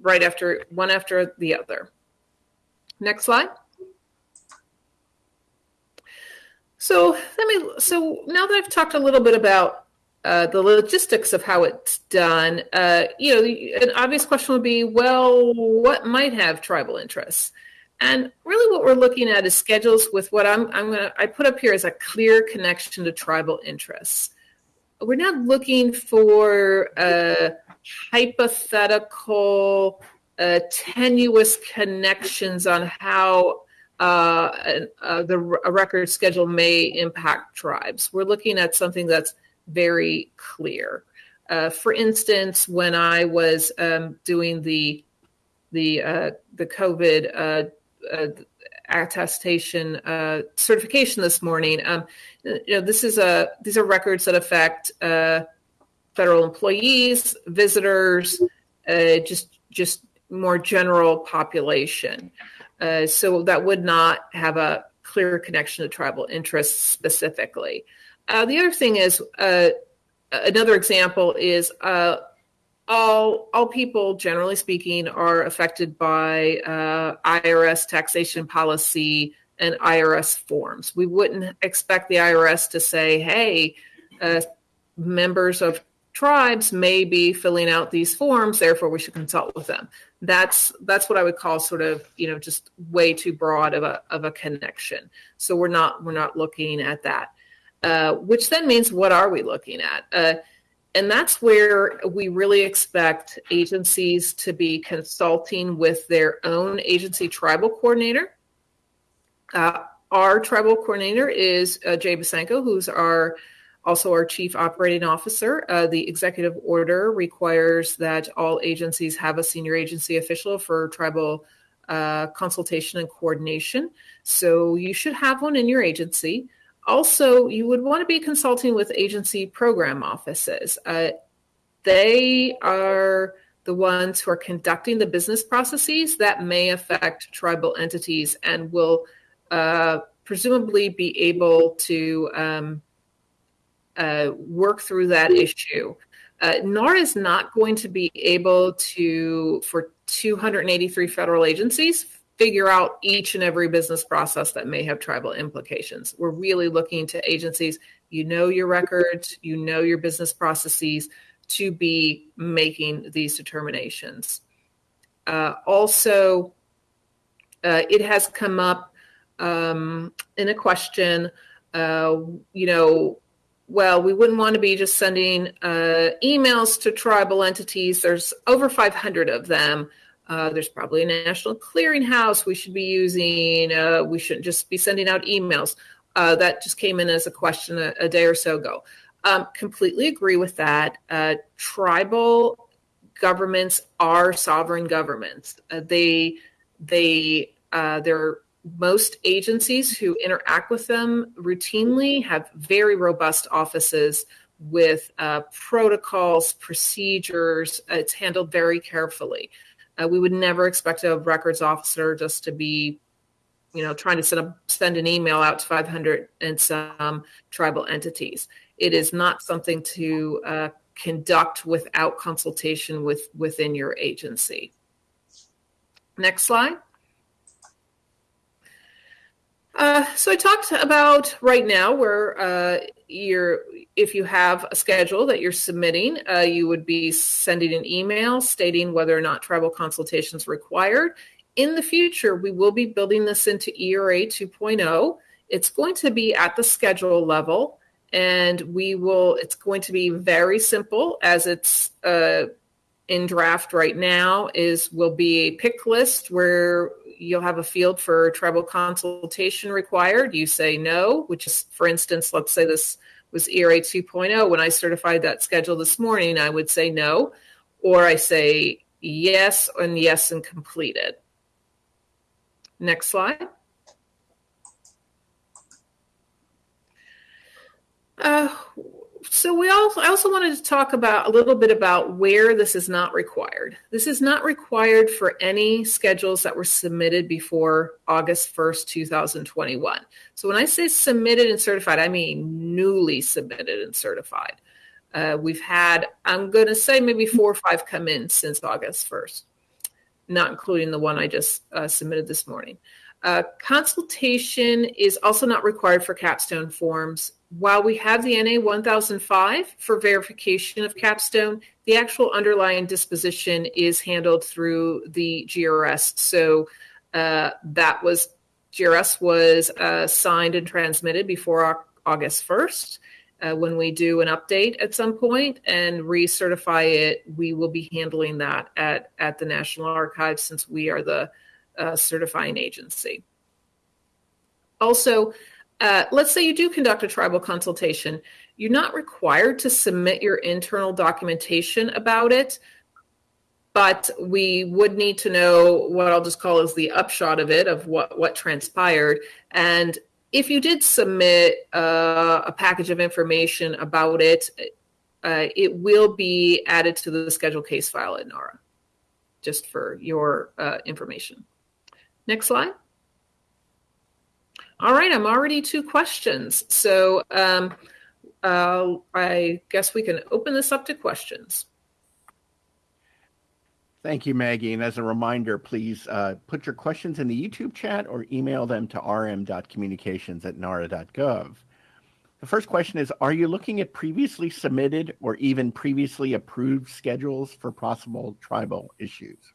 right after one after the other. Next slide. So let me. So now that I've talked a little bit about uh, the logistics of how it's done, uh, you know, an obvious question would be, well, what might have tribal interests? And really, what we're looking at is schedules with what I'm I'm gonna I put up here as a clear connection to tribal interests. We're not looking for uh, hypothetical, uh, tenuous connections on how uh, uh, the record schedule may impact tribes. We're looking at something that's very clear. Uh, for instance, when I was um, doing the the uh, the COVID uh, uh, attestation certification this morning. Um, you know, this is a these are records that affect federal employees, visitors, just just more general population. Uh, so that would not have a clear connection to tribal interests specifically. Uh, the other thing is another example is all all people generally speaking are affected by uh, IRS taxation policy and IRS forms. We wouldn't expect the IRS to say, "Hey, uh, members of tribes may be filling out these forms, therefore we should consult with them." That's that's what I would call sort of you know just way too broad of a of a connection. So we're not we're not looking at that. Uh, which then means what are we looking at? Uh, and that's where we really expect agencies to be consulting with their own agency tribal coordinator. Uh, our tribal coordinator is uh, Jay Bosanko, who's our also our chief operating officer. Uh, the executive order requires that all agencies have a senior agency official for tribal uh, consultation and coordination. So you should have one in your agency. Also, you would want to be consulting with agency program offices. Uh, they are the ones who are conducting the business processes that may affect tribal entities and will uh, presumably be able to um, uh, work through that issue. Uh, NAR is not going to be able to, for 283 federal agencies, figure out each and every business process that may have tribal implications. We're really looking to agencies, you know your records, you know your business processes to be making these determinations. Uh, also, uh, it has come up um, in a question, uh, you know, well, we wouldn't want to be just sending uh, emails to tribal entities. There's over 500 of them. Uh, there's probably a national clearinghouse we should be using. Uh, we shouldn't just be sending out emails. Uh, that just came in as a question a, a day or so ago. Um, completely agree with that. Uh, tribal governments are sovereign governments. Uh, they they uh, they're most agencies who interact with them routinely have very robust offices with protocols, procedures. It's handled very carefully. Uh, we would never expect a records officer just to be, you know, trying to send, a, send an email out to 500 and some tribal entities. It is not something to uh, conduct without consultation with within your agency. Next slide. Uh, so I talked about right now where uh, you're, if you have a schedule that you're submitting, uh, you would be sending an email stating whether or not tribal consultation is required. In the future, we will be building this into ERA 2.0. It's going to be at the schedule level, and we will. It's going to be very simple, as it's uh, in draft right now. Is will be a pick list where you'll have a field for tribal consultation required. You say no, which is, for instance, let's say this was ERA 2.0. When I certified that schedule this morning, I would say no, or I say yes and yes and completed. Next slide. Uh, so we also I also wanted to talk about a little bit about where this is not required. This is not required for any schedules that were submitted before August 1st, 2021. So when I say submitted and certified, I mean newly submitted and certified. Uh, we've had, I'm going to say maybe four or five come in since August 1st, not including the one I just uh, submitted this morning. Uh, consultation is also not required for capstone forms. While we have the NA 1005 for verification of capstone, the actual underlying disposition is handled through the GRS. So uh, that was GRS was uh, signed and transmitted before August 1st. Uh, when we do an update at some point and recertify it, we will be handling that at, at the National Archives since we are the certifying agency. Also, uh, let's say you do conduct a tribal consultation. You're not required to submit your internal documentation about it, but we would need to know what I'll just call as the upshot of it, of what, what transpired. And if you did submit uh, a package of information about it, uh, it will be added to the schedule case file at NARA, just for your uh, information. Next slide. All right, I'm already two questions. So um, uh, I guess we can open this up to questions.
Thank you, Maggie. And as a reminder, please uh, put your questions in the YouTube chat or email them to rm.communications at nara.gov. The first question is Are you looking at previously submitted or even previously approved schedules for possible tribal issues?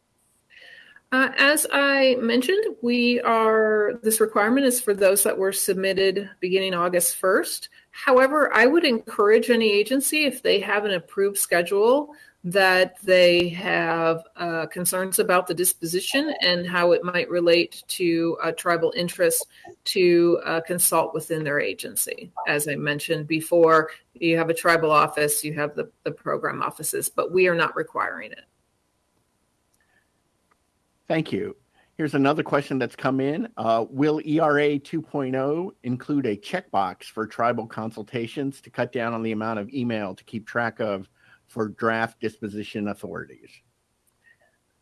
Uh, as I mentioned, we are this requirement is for those that were submitted beginning August 1st. However, I would encourage any agency if they have an approved schedule that they have uh, concerns about the disposition and how it might relate to uh, tribal interests to uh, consult within their agency. As I mentioned before, you have a tribal office, you have the, the program offices, but we are not requiring it.
Thank you. Here's another question that's come in. Uh, will ERA 2.0 include a checkbox for tribal consultations to cut down on the amount of email to keep track of for draft disposition authorities?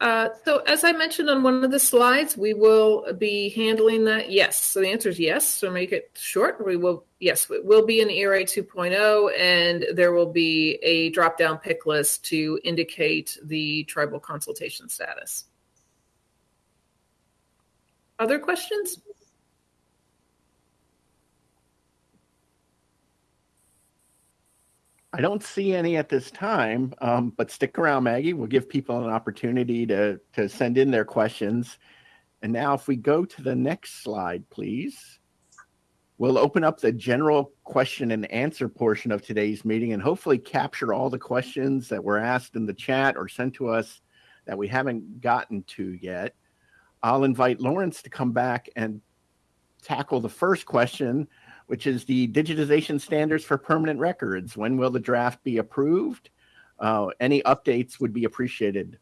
Uh, so as I mentioned on one of the slides, we will be handling that. Yes. So the answer is yes. So make it short. We will, yes, it will be an ERA 2.0 and there will be a drop down pick list to indicate the tribal consultation status. Other questions?
I don't see any at this time, um, but stick around, Maggie. We'll give people an opportunity to, to send in their questions. And now, if we go to the next slide, please, we'll open up the general question and answer portion of today's meeting and hopefully capture all the questions that were asked in the chat or sent to us that we haven't gotten to yet. I'll invite Laurence to come back and tackle the first question which is the digitization standards for permanent records. When will the draft be approved? Uh, any updates would be appreciated.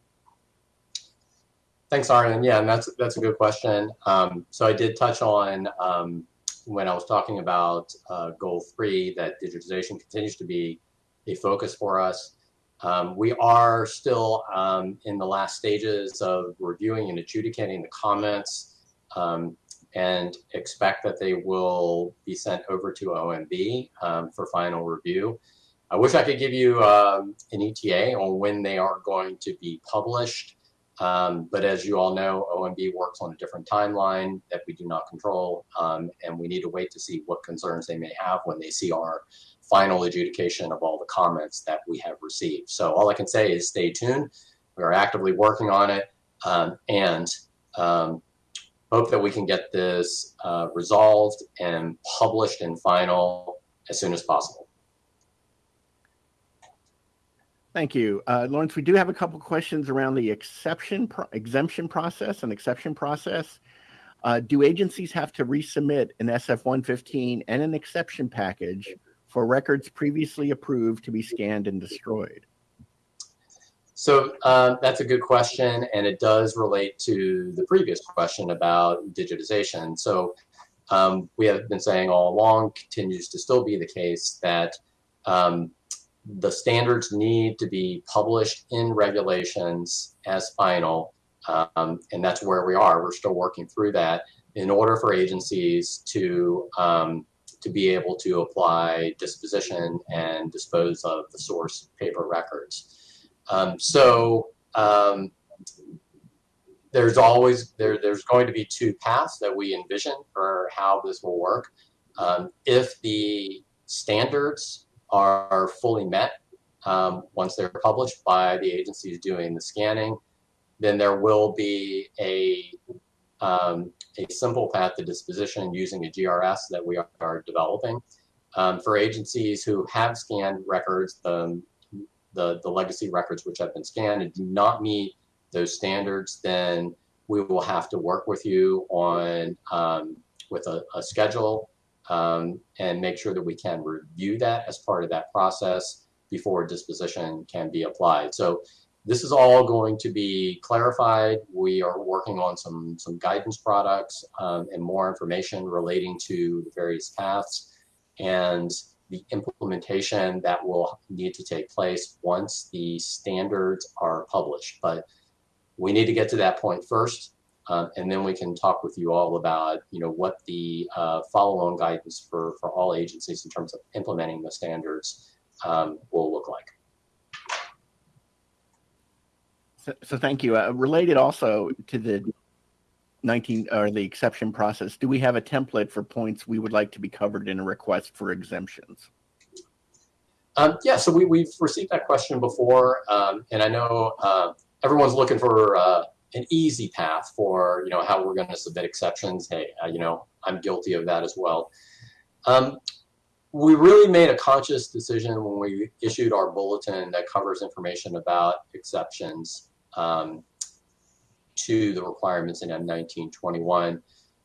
Thanks, Arian. Yeah, and that's that's a good question. Um, so I did touch on um, when I was talking about uh, goal three that digitization continues to be a focus for us. Um, we are still um, in the last stages of reviewing and adjudicating the comments. Um, and expect that they will be sent over to OMB um, for final review. I wish I could give you um, an ETA on when they are going to be published. Um, but as you all know, OMB works on a different timeline that we do not control, and we need to wait to see what concerns they may have when they see our final adjudication of all the comments that we have received. So all I can say is stay tuned. We are actively working on it um, and um, hope that we can get this uh, resolved and published and final as soon as possible.
Thank you. Uh, Laurence, we do have a couple questions around the exception pro exemption process and exception process. Uh, do agencies have to resubmit an SF-115 and an exception package for records previously approved to be scanned and destroyed?
So uh, that's a good question, and it does relate to the previous question about digitization. So um, we have been saying all along, continues to still be the case, that um, the standards need to be published in regulations as final, um, and that's where we are. We're still working through that in order for agencies to um, to be able to apply disposition and dispose of the source paper records. Um, so um, there's always there there's going to be two paths that we envision for how this will work. Um, if the standards are fully met um, once they're published by the agencies doing the scanning, then there will be a um, a simple path to disposition using a GRS that we are developing. Um, for agencies who have scanned records, the, the, the legacy records which have been scanned and do not meet those standards, then we will have to work with you on um, with a, a schedule um, and make sure that we can review that as part of that process before disposition can be applied. So this is all going to be clarified. We are working on some, some guidance products um, and more information relating to the various paths and the implementation that will need to take place once the standards are published. But we need to get to that point first, um, and then we can talk with you all about, you know, what the uh, follow-on guidance for, for all agencies in terms of implementing the standards um, will look like.
So, so thank you. Uh, related also to the 19 or the exception process, do we have a template for points we would like to be covered in a request for exemptions?
Um, yeah, so we, we've received that question before, um, and I know uh, everyone's looking for uh, an easy path for you know how we're going to submit exceptions. Hey, uh, you know I'm guilty of that as well. Um, we really made a conscious decision when we issued our bulletin that covers information about exceptions um, to the requirements in M1921.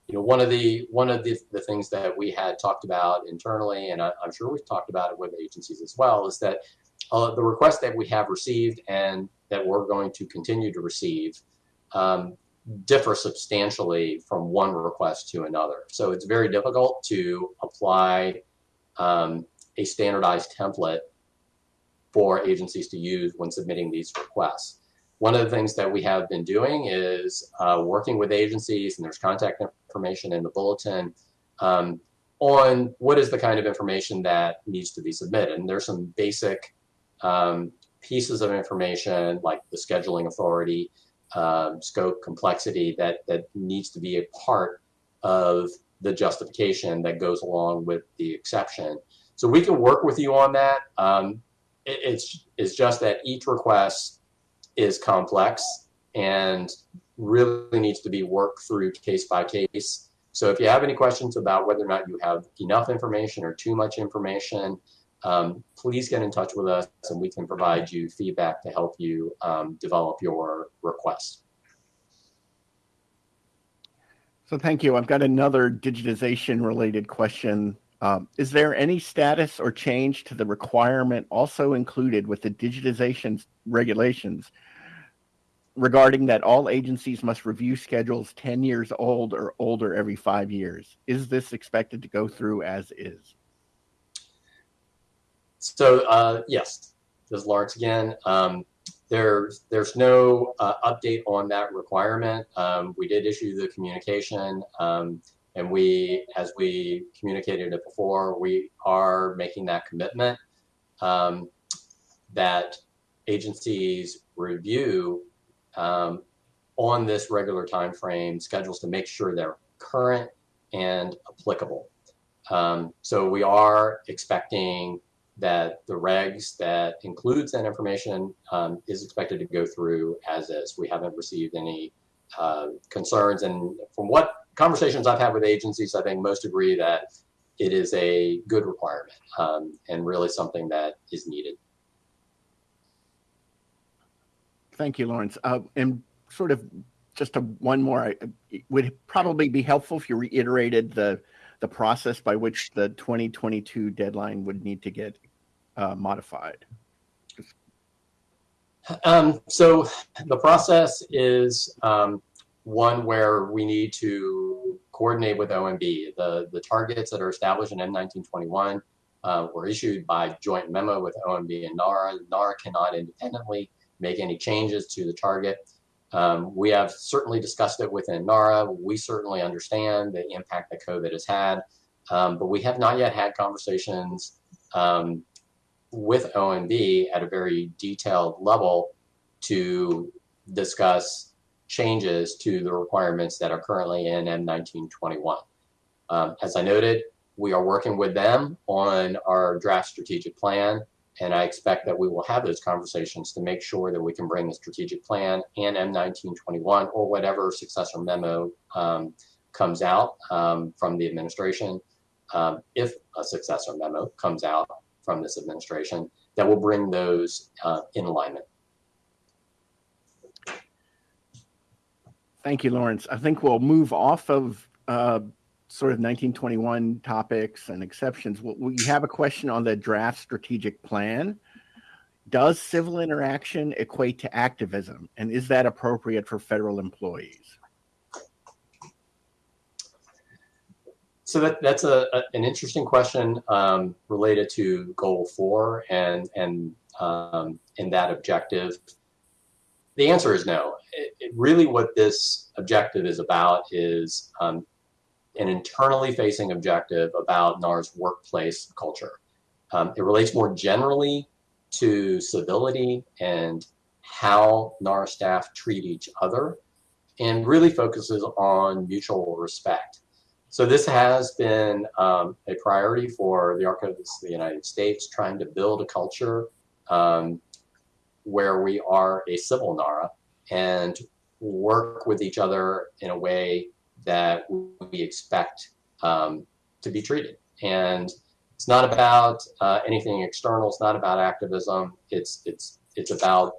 You know, one of the one of the, the things that we had talked about internally, and I, am sure we've talked about it with agencies as well, is that uh, the requests that we have received and that we're going to continue to receive um, differ substantially from one request to another. So it's very difficult to apply um, a standardized template for agencies to use when submitting these requests. One of the things that we have been doing is uh, working with agencies, and there's contact information in the bulletin um, on what is the kind of information that needs to be submitted. And there's some basic um, pieces of information like the scheduling authority, um, scope, complexity that, that needs to be a part of the justification that goes along with the exception. So we can work with you on that. Um, it, it's, it's just that each request is complex and really needs to be worked through case by case. So if you have any questions about whether or not you have enough information or too much information, um, please get in touch with us and we can provide you feedback to help you um, develop your request.
So thank you. I've got another digitization related question. Um, is there any status or change to the requirement also included with the digitization regulations regarding that all agencies must review schedules 10 years old or older every five years. Is this expected to go through as is?
So uh, yes, this is Laurence again. Um, there's there's no uh, update on that requirement. Um, we did issue the communication, um, and we, as we communicated it before, we are making that commitment um, that agencies review um, on this regular time frame schedules to make sure they're current and applicable. Um, so we are expecting that the regs that includes that information um, is expected to go through as is. We haven't received any uh, concerns, and from what conversations I've had with agencies, I think most agree that it is a good requirement um, and really something that is needed.
Thank you, Laurence. Uh, and sort of just a one more, I- it would probably be helpful if you reiterated the, the process by which the 2022 deadline would need to get uh, modified.
Um, so the process is um, one where we need to coordinate with OMB. The, the targets that are established in M1921 uh, were issued by joint memo with OMB and NARA. NARA cannot independently make any changes to the target. Um, we have certainly discussed it within NARA. We certainly understand the impact that COVID has had, um, but we have not yet had conversations um, with OMB at a very detailed level to discuss changes to the requirements that are currently in M1921. Um, as I noted, we are working with them on our draft strategic plan, and I expect that we will have those conversations to make sure that we can bring the strategic plan and M1921 or whatever successor memo um, comes out um, from the administration, um, if a successor memo comes out from this administration, that will bring those uh, in alignment.
Thank you, Laurence. I think we'll move off of uh, sort of 1921 topics and exceptions. We- have a question on the draft strategic plan. Does civil interaction equate to activism? And is that appropriate for federal employees?
So that, that's a, a- an interesting question um, related to goal four and and um, in that objective. The answer is no. It, it really, what this objective is about is um, an internally facing objective about NARA's workplace culture. Um, it relates more generally to civility and how NAR staff treat each other, and really focuses on mutual respect. So this has been um, a priority for the Archivists of the United States, trying to build a culture um, where we are a civil NARA and work with each other in a way that we expect um, to be treated. And it's not about uh, anything external. It's not about activism. It's it's it's about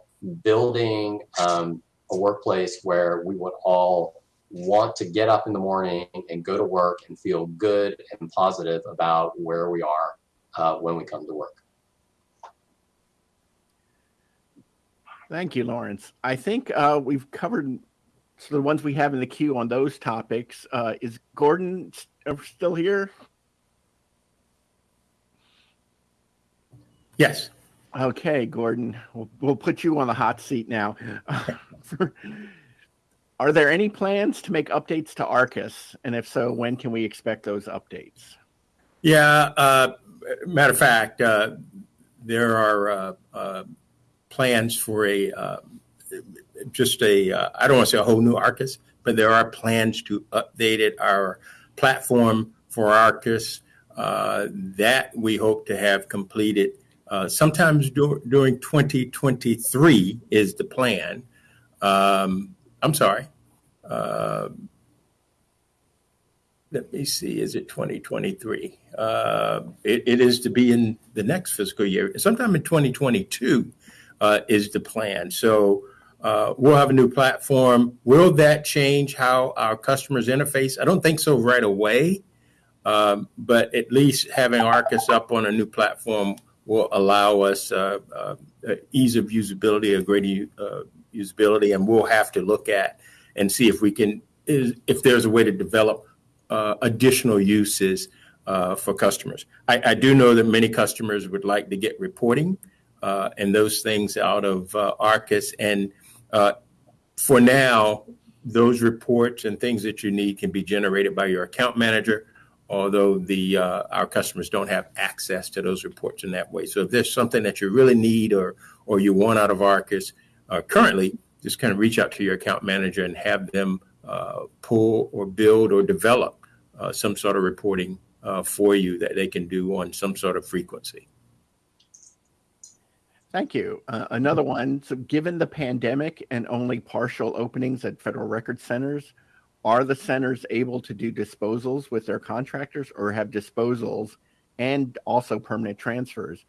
building um, a workplace where we would all want to get up in the morning and go to work and feel good and positive about where we are uh, when we come to work.
Thank you, Laurence. I think uh, we've covered so the ones we have in the queue on those topics. Uh, is Gordon st- still here?
Yes.
Okay, Gordon, we'll, we'll put you on the hot seat now. *laughs* Are there any plans to make updates to ARCIS? And if so, when can we expect those updates?
Yeah. Uh, matter of fact, uh, there are uh, uh, plans for a uh, just a uh, I don't want to say a whole new ARCIS, but there are plans to update it our platform for ARCIS uh, that we hope to have completed uh, sometimes dur- during 2023 is the plan. Um, I'm sorry. Uh, let me see, is it 2023? Uh, it, it is to be in the next fiscal year. Sometime in 2022 uh, is the plan. So uh, we'll have a new platform. Will that change how our customers interface? I don't think so right away, um, but at least having ARCIS up on a new platform will allow us uh, uh, ease of usability, a greater uh, usability, and we'll have to look at and see if we can, is, if there's a way to develop uh, additional uses uh, for customers. I, I, do know that many customers would like to get reporting and those things out of ARCIS. And for now, those reports and things that you need can be generated by your account manager although the uh, our customers don't have access to those reports in that way. So if there's something that you really need or or you want out of ARCIS uh, currently, just kind of reach out to your account manager and have them uh, pull or build or develop uh, some sort of reporting uh, for you that they can do on some sort of frequency.
Thank you. Uh, another one. So, given the pandemic and only partial openings at federal record centers, are the centers able to do disposals with their contractors or have disposals and also permanent transfers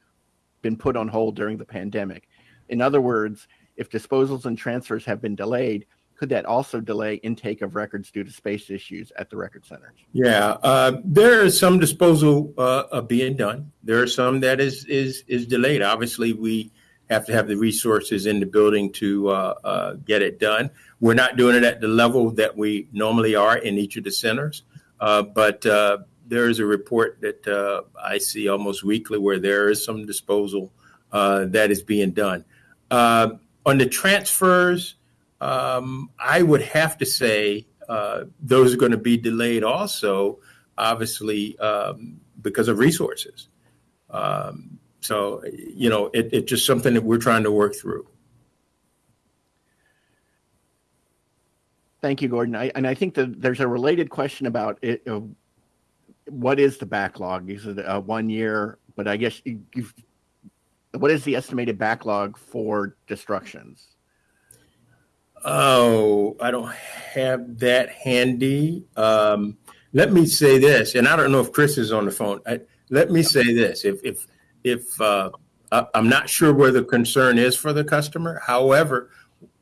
been put on hold during the pandemic? In other words, If disposals and transfers have been delayed, could that also delay intake of records due to space issues at the record centers?
Yeah, uh, there is some disposal uh, being done. There are some that is is is delayed. Obviously, we have to have the resources in the building to uh, uh, get it done. We're not doing it at the level that we normally are in each of the centers, uh, but uh, there is a report that I see almost weekly where there is some disposal that is being done. on the transfers, um, I would have to say uh, those are going to be delayed also, obviously, um, because of resources. Um, so, you know, it, it's just something that we're trying to work through.
Thank you, Gordon. I, and I think that there's a related question about it. Uh, what is the backlog? Is it a one year? But I guess you, what is the estimated backlog for destructions?
Oh, I don't have that handy. Um, let me say this, and I don't know if Chris is on the phone. I, let me say this: if if if uh, I, I'm not sure where the concern is for the customer, however,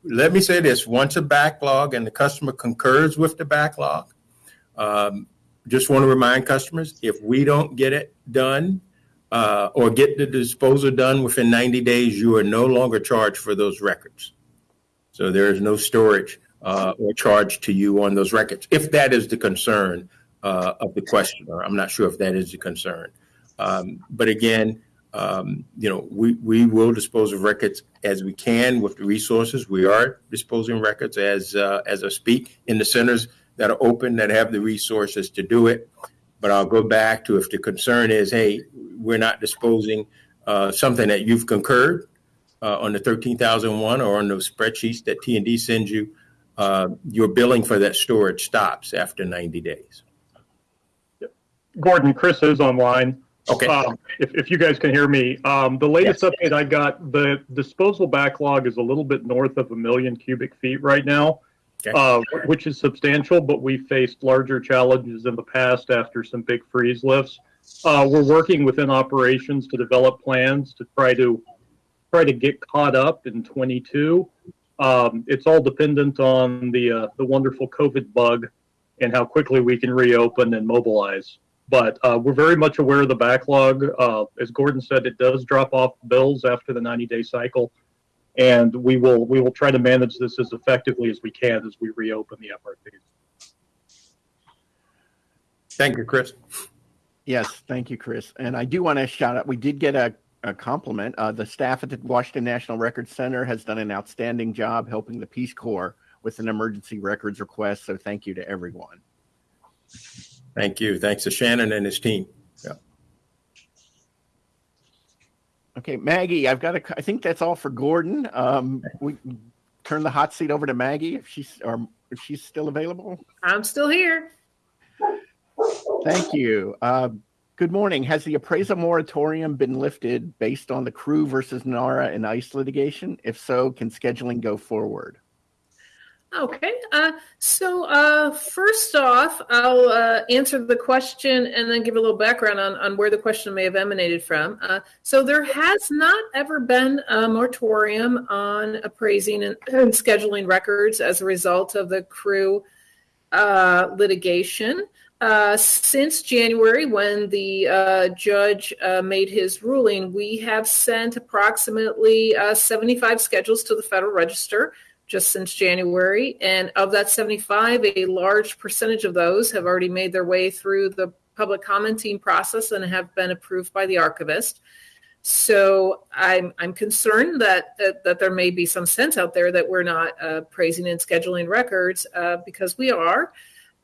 let me say this: once a backlog and the customer concurs with the backlog, um, just want to remind customers: if we don't get it done uh, or get the disposal done within 90 days, you are no longer charged for those records. So there is no storage uh, or charge to you on those records, if that is the concern uh, of the questioner. I'm not sure if that is the concern. Um, but again, um, you know, we, we will dispose of records as we can with the resources. We are disposing records as uh, as I speak in the centers that are open that have the resources to do it. But I'll go back to if the concern is, hey, we're not disposing uh, something that you've concurred uh, on the 13,001 or on those spreadsheets that T&D sends you, uh, your billing for that storage stops after 90 days.
Gordon, Chris is online.
Okay.
Um, if, if you guys can hear me, um, the latest
Yes.
update I got, the disposal backlog is a little bit north of a million cubic feet right now,
Okay.
uh, which is substantial, but we faced larger challenges in the past after some big freeze lifts. Uh, we're working within operations to develop plans to try to try to get caught up in 22. Um, it's all dependent on the uh, the wonderful COVID bug and how quickly we can reopen and mobilize. But uh, we're very much aware of the backlog. Uh, as Gordon said, it does drop off bills after the 90 day cycle, and we will we will try to manage this as effectively as we can as we reopen the FRPs.
Thank you, Chris.
Yes, thank you, Chris. And I do want to shout out. We did get a, a compliment. Uh, the staff at the Washington National Records Center has done an outstanding job helping the Peace Corps with an emergency records request. So thank you to everyone.
Thank you. Thanks to Shannon and his team. Yeah.
Okay, Maggie, I've got a. I think that's all for Gordon. Um, we turn the hot seat over to Maggie if she's or if she's still available.
I'm still here.
Thank you. Uh, good morning. Has the appraisal moratorium been lifted based on the CREW versus NARA and ICE litigation? If so, can scheduling go forward?
Okay. Uh, so uh, first off, I'll uh, answer the question and then give a little background on, on where the question may have emanated from. Uh, so there has not ever been a moratorium on appraising and, *clears throat* and scheduling records as a result of the CREW uh, litigation. Uh, since January, when the judge made his ruling, we have sent approximately uh, 75 schedules to the Federal Register just since January. And of that 75, a large percentage of those have already made their way through the public commenting process and have been approved by the archivist. So I'm I'm concerned that that, that there may be some sense out there that we're not uh, praising and scheduling records uh, because we are.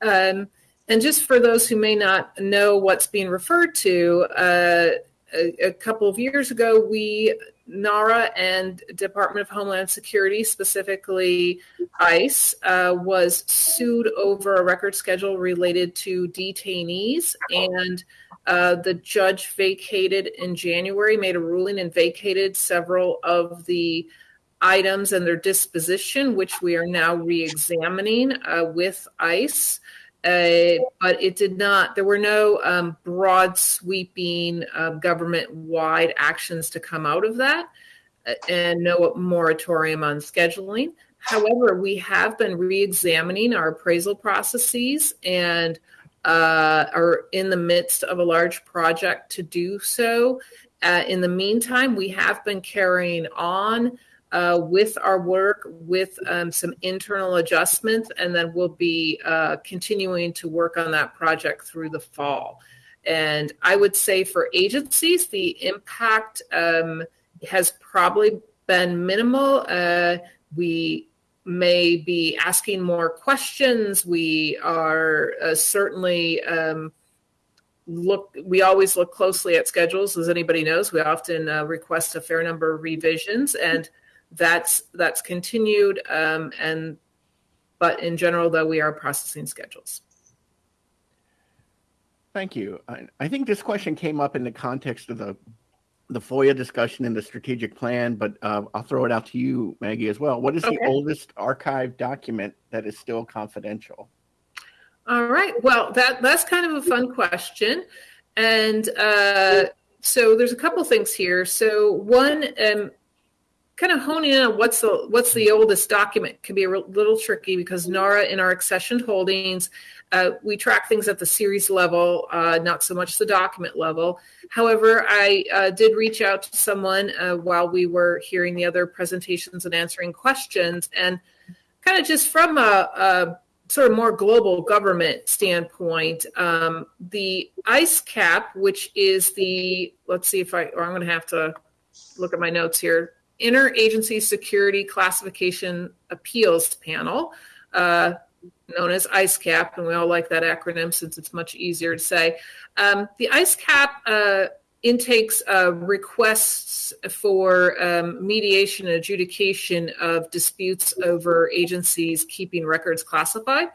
Um, and just for those who may not know what's being referred to, uh, a, a couple of years ago, we NARA and Department of Homeland Security, specifically ICE, uh, was sued over a record schedule related to detainees. And uh, the judge vacated in January, made a ruling, and vacated several of the items and their disposition, which we are now re examining uh, with ICE. Uh, but it did not, there were no um, broad sweeping uh, government wide actions to come out of that. uh, and no moratorium on scheduling. However, we have been re-examining our appraisal processes and uh, are in the midst of a large project to do so. In the meantime, we have been carrying on uh, with our work with um, some internal adjustments, and then we'll be uh, continuing to work on that project through the fall. And I would say for agencies, the impact um, has probably been minimal. Uh, we may be asking more questions. We are uh, certainly um, look. We always look closely at schedules, as anybody knows. We often uh, request a fair number of revisions, and that's that's continued. Um, and but in general, though, we are processing schedules.
Thank you. I, I think this question came up in the context of the the FOIA discussion and the strategic plan, but uh, I'll throw it out to you, Maggie, as well. What is
Okay.
the oldest archived document that is still confidential?
All right. Well, that that's kind of a fun question, and uh, so there's a couple things here. So one, um, kind of honing in on what's the what's the oldest document. Can be a little tricky because NARA in our accessioned holdings, uh, we track things at the series level, uh, not so much the document level. However, I uh, did reach out to someone uh, while we were hearing the other presentations and answering questions, and kind of just from a, a sort of more global government standpoint, um, the ICE-CAP, which is the, let's see if I, or I'm going to have to look at my notes here, Interagency Security Classification Appeals Panel, uh, known as ICE-CAP, and we all like that acronym since it's much easier to say. Um, the ICE-CAP uh, intakes uh, requests for um, mediation and adjudication of disputes over agencies keeping records classified.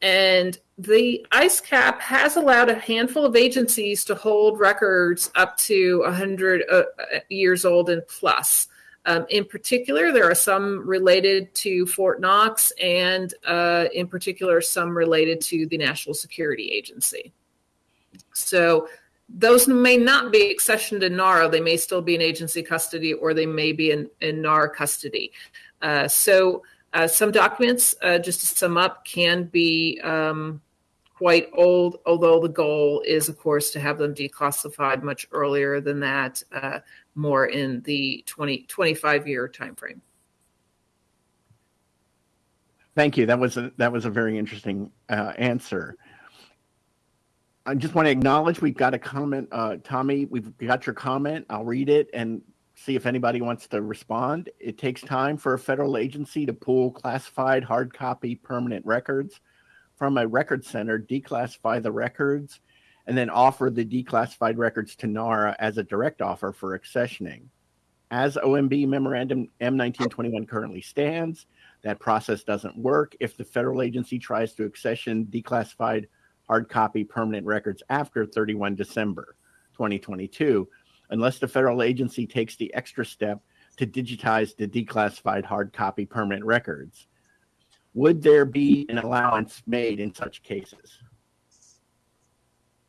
And the ICE-CAP has allowed a handful of agencies to hold records up to 100 uh, years old and plus. Um, in particular, there are some related to Fort Knox, and uh, in particular, some related to the National Security Agency. So those may not be accessioned in NARA. They may still be in agency custody or they may be in, in NARA custody. Uh, so uh, some documents, uh, just to sum up, can be um, quite old, although the goal is, of course, to have them declassified much earlier than that, uh, more in the 20, 25 year timeframe.
Thank you. That was a, that was a very interesting uh, answer. I just want to acknowledge we've got a comment, uh, Tommy. We've got your comment. I'll read it and see if anybody wants to respond. It takes time for a federal agency to pull classified hard copy permanent records from a record center, declassify the records, and then offer the declassified records to NARA as a direct offer for accessioning. As OMB Memorandum M1921 currently stands, that process doesn't work if the federal agency tries to accession declassified hard copy permanent records after 31 December 2022, unless the federal agency takes the extra step to digitize the declassified hard copy permanent records. Would there be an allowance made in such cases?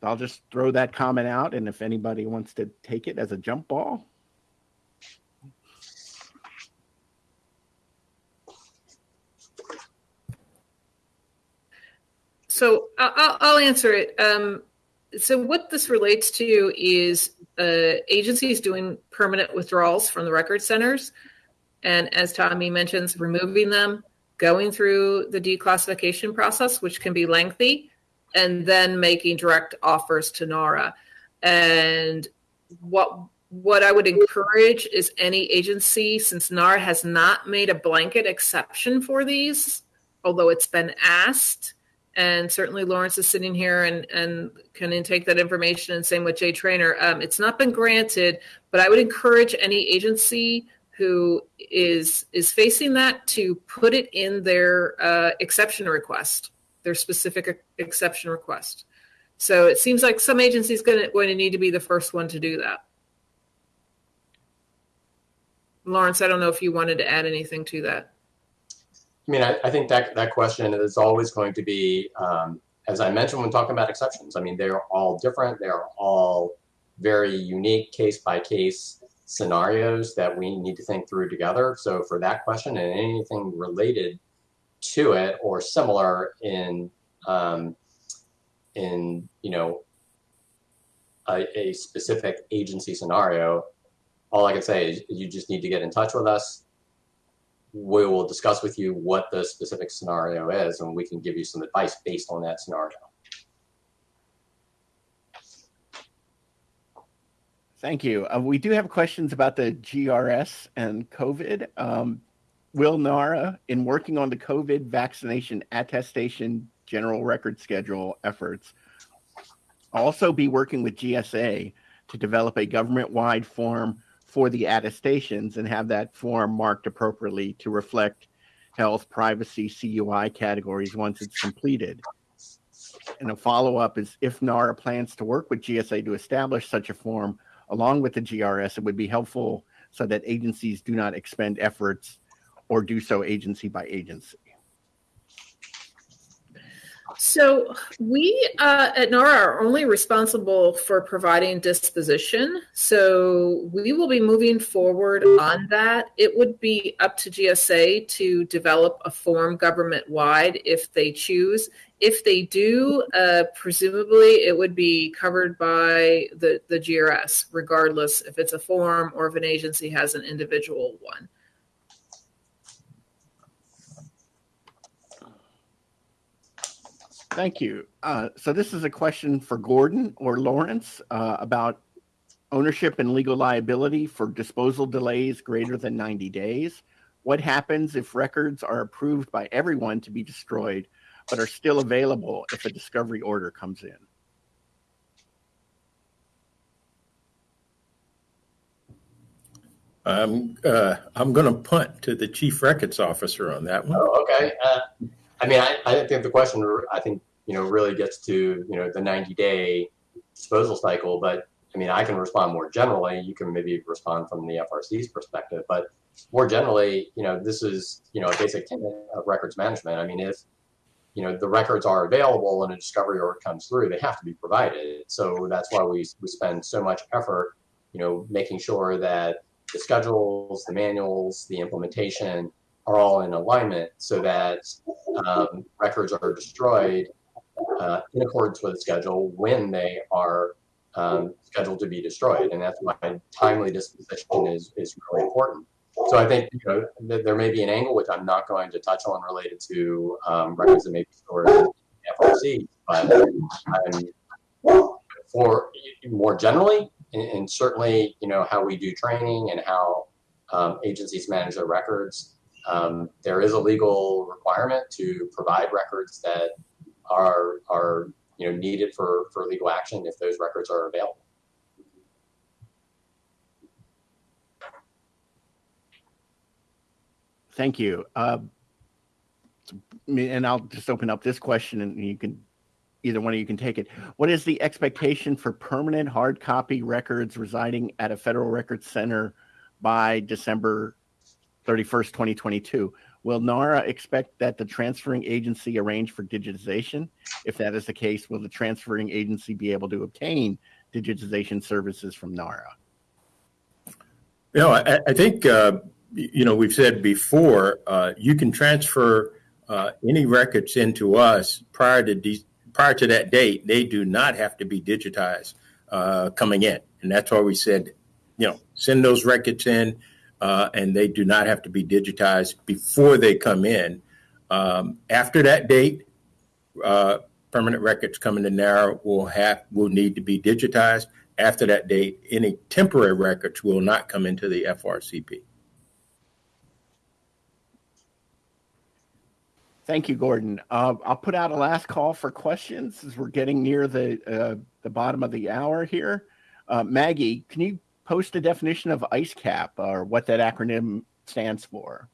I'll just throw that comment out, and if anybody wants to take it as a jump ball.
So I'll, I'll answer it. Um, so what this relates to is uh, agencies doing permanent withdrawals from the record centers, and as Tommy mentions, removing them, going through the declassification process, which can be lengthy, and then making direct offers to NARA. And what what I would encourage is any agency, since NARA has not made a blanket exception for these, although it's been asked, and certainly Laurence is sitting here and, and can intake that information and same with Jay Trainor. Um, it's not been granted, but I would encourage any agency who is is facing that to put it in their uh, exception request, their specific exception request. So it seems like some going to going to need to be the first one to do that. Laurence, I don't know if you wanted to add anything to that.
I mean, I, I think that that question is always going to be, um, as I mentioned when talking about exceptions. I mean, they're all different. They're all very unique, case by case. scenarios that we need to think through together. So for that question and anything related to it or similar in um, in you know a, a specific agency scenario, all I can say is you just need to get in touch with us. We will discuss with you what the specific scenario is, and we can give you some advice based on that scenario.
Thank you. Uh, we do have questions about the GRS and COVID. Um, will NARA, in working on the COVID vaccination attestation general record schedule efforts, also be working with GSA to develop a government-wide form for the attestations and have that form marked appropriately to reflect health, privacy, CUI categories once it's completed? And a follow-up is if NARA plans to work with GSA to establish such a form, along with the GRS, it would be helpful so that agencies do not expend efforts or do so agency by agency.
So we uh, at NARA are only responsible for providing disposition. So we will be moving forward on that. It would be up to GSA to develop a form government wide if they choose. If they do, uh, presumably it would be covered by the, the GRS, regardless if it's a form or if an agency has an individual one.
Thank you. Uh, so this is a question for Gordon or Lawrence uh, about ownership and legal liability for disposal delays greater than 90 days. What happens if records are approved by everyone to be destroyed, but are still available if a discovery order comes in?
I'm, uh, I'm going to punt to the chief records officer on that one.
Oh, okay. I mean, I, I think the question, I think, you know, really gets to, you know, the 90 day disposal cycle. But I mean, I can respond more generally. You can maybe respond from the FRC's perspective. But more generally, you know, this is, you know, a basic tenet of records management. I mean, if, you know, the records are available and a discovery order comes through, they have to be provided. So that's why we, we spend so much effort, you know, making sure that the schedules, the manuals, the implementation are all in alignment so that um, records are destroyed uh, in accordance with the schedule when they are um, scheduled to be destroyed. And that's why timely disposition is, is really important. So I think you know th- there may be an angle which I'm not going to touch on related to um, records that may be stored in FRC, but for more generally, and, and, certainly you know how we do training and how um, agencies manage their records. Um, there is a legal requirement to provide records that are are you know needed for for legal action if those records are available.
Thank you. Uh, and I'll just open up this question, and you can either one of you can take it. What is the expectation for permanent hard copy records residing at a federal records center by December 31st, 2022? Will NARA expect that the transferring agency arrange for digitization? If that is the case, will the transferring agency be able to obtain digitization services from NARA?
You know, I, I think, uh, you know, we've said before, uh, you can transfer uh, any records into us prior to de- prior to that date. They do not have to be digitized uh, coming in, and that's why we said, you know, send those records in uh, and they do not have to be digitized before they come in. Um, after that date, uh, permanent records coming to NARA will have will need to be digitized. After that date, any temporary records will not come into the FRCP.
Thank you, Gordon. Uh, I'll put out a last call for questions as we're getting near the uh, the bottom of the hour here. Uh, Maggie, can you post a definition of ICECAP or what that acronym stands for?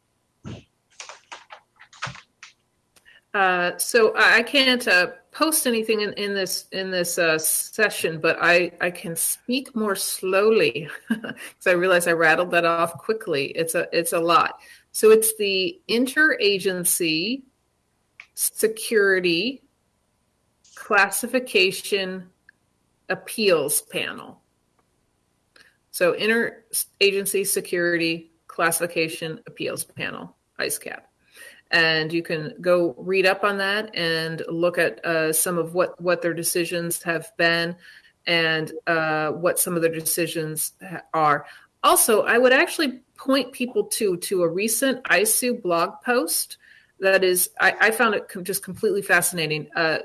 Uh, so I can't uh, post anything in, in this in this uh, session, but I, I can speak more slowly *laughs* because I realize I rattled that off quickly. It's a it's a lot. So it's the interagency security classification appeals panel. So Interagency Security Classification Appeals Panel, ICECAP. And you can go read up on that and look at uh, some of what, what their decisions have been and uh, what some of their decisions are. Also, I would actually point people to to a recent ISOO blog post that is I, I found it com- just completely fascinating. Uh,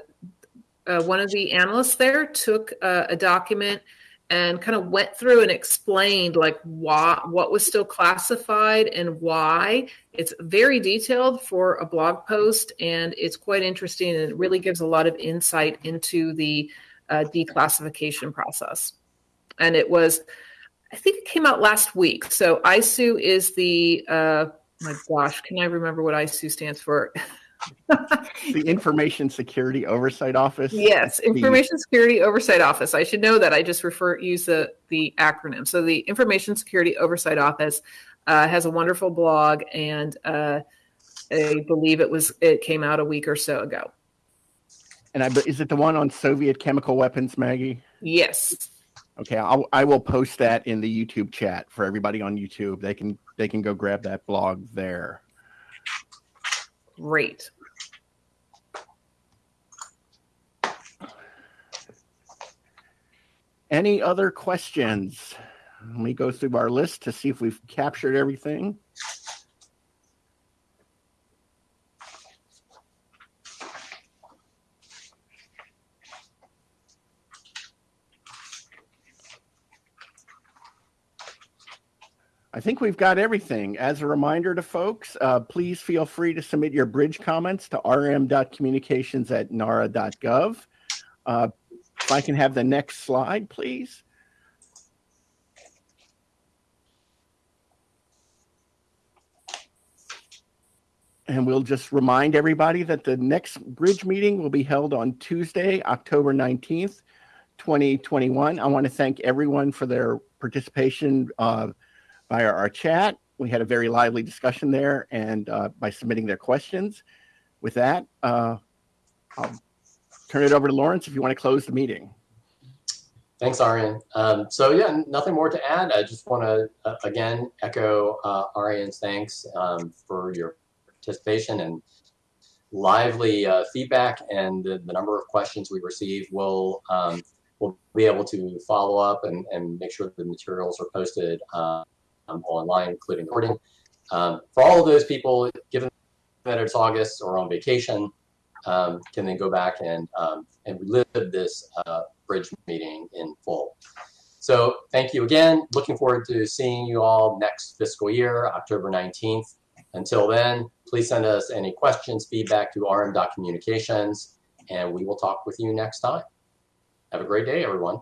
uh, one of the analysts there took uh, a document and kind of went through and explained like why what was still classified and why. It's very detailed for a blog post and it's quite interesting and it really gives a lot of insight into the uh, declassification process. And it was i think it came out last week. So ISOO is the uh, my gosh can i remember what ISOO stands for *laughs*
The Information Security Oversight Office.
Yes,
The-
Information Security Oversight Office. I should know that. I just refer use the the acronym. So the Information Security Oversight Office uh, has a wonderful blog, and uh, I believe it was it came out a week or so ago.
And I, is it the one on Soviet chemical weapons, Maggie?
Yes.
Okay, I'll, I will post that in the YouTube chat for everybody on YouTube. They can they can go grab that blog there.
Great.
Any other questions? Let me go through our list to see if we've captured everything. I think we've got everything. As a reminder to folks, uh, please feel free to submit your BRIDG comments to rm.communications at nara.gov. Uh, if I can have the next slide, please. And we'll just remind everybody that the next BRIDG meeting will be held on Tuesday, October 19th, 2021. I want to thank everyone for their participation uh, via our chat. We had a very lively discussion there and uh, by submitting their questions. With that, uh, I'll turn it over to Laurence if you want to close the meeting.
Thanks, Arian. Um, so yeah, nothing more to add. I just want to uh, again echo uh, Arian's thanks um, for your participation and lively uh, feedback and the, the number of questions we received. We'll um, we'll be able to follow up and, and make sure the materials are posted uh, um, online, including the recording. Um, for all of those people, given that it's August or on vacation, um, can then go back and um, and relive this uh, BRIDG meeting in full. So thank you again. Looking forward to seeing you all next fiscal year, October 19th. Until then, please send us any questions, feedback to rm.communications, and we will talk with you next time. Have a great day, everyone.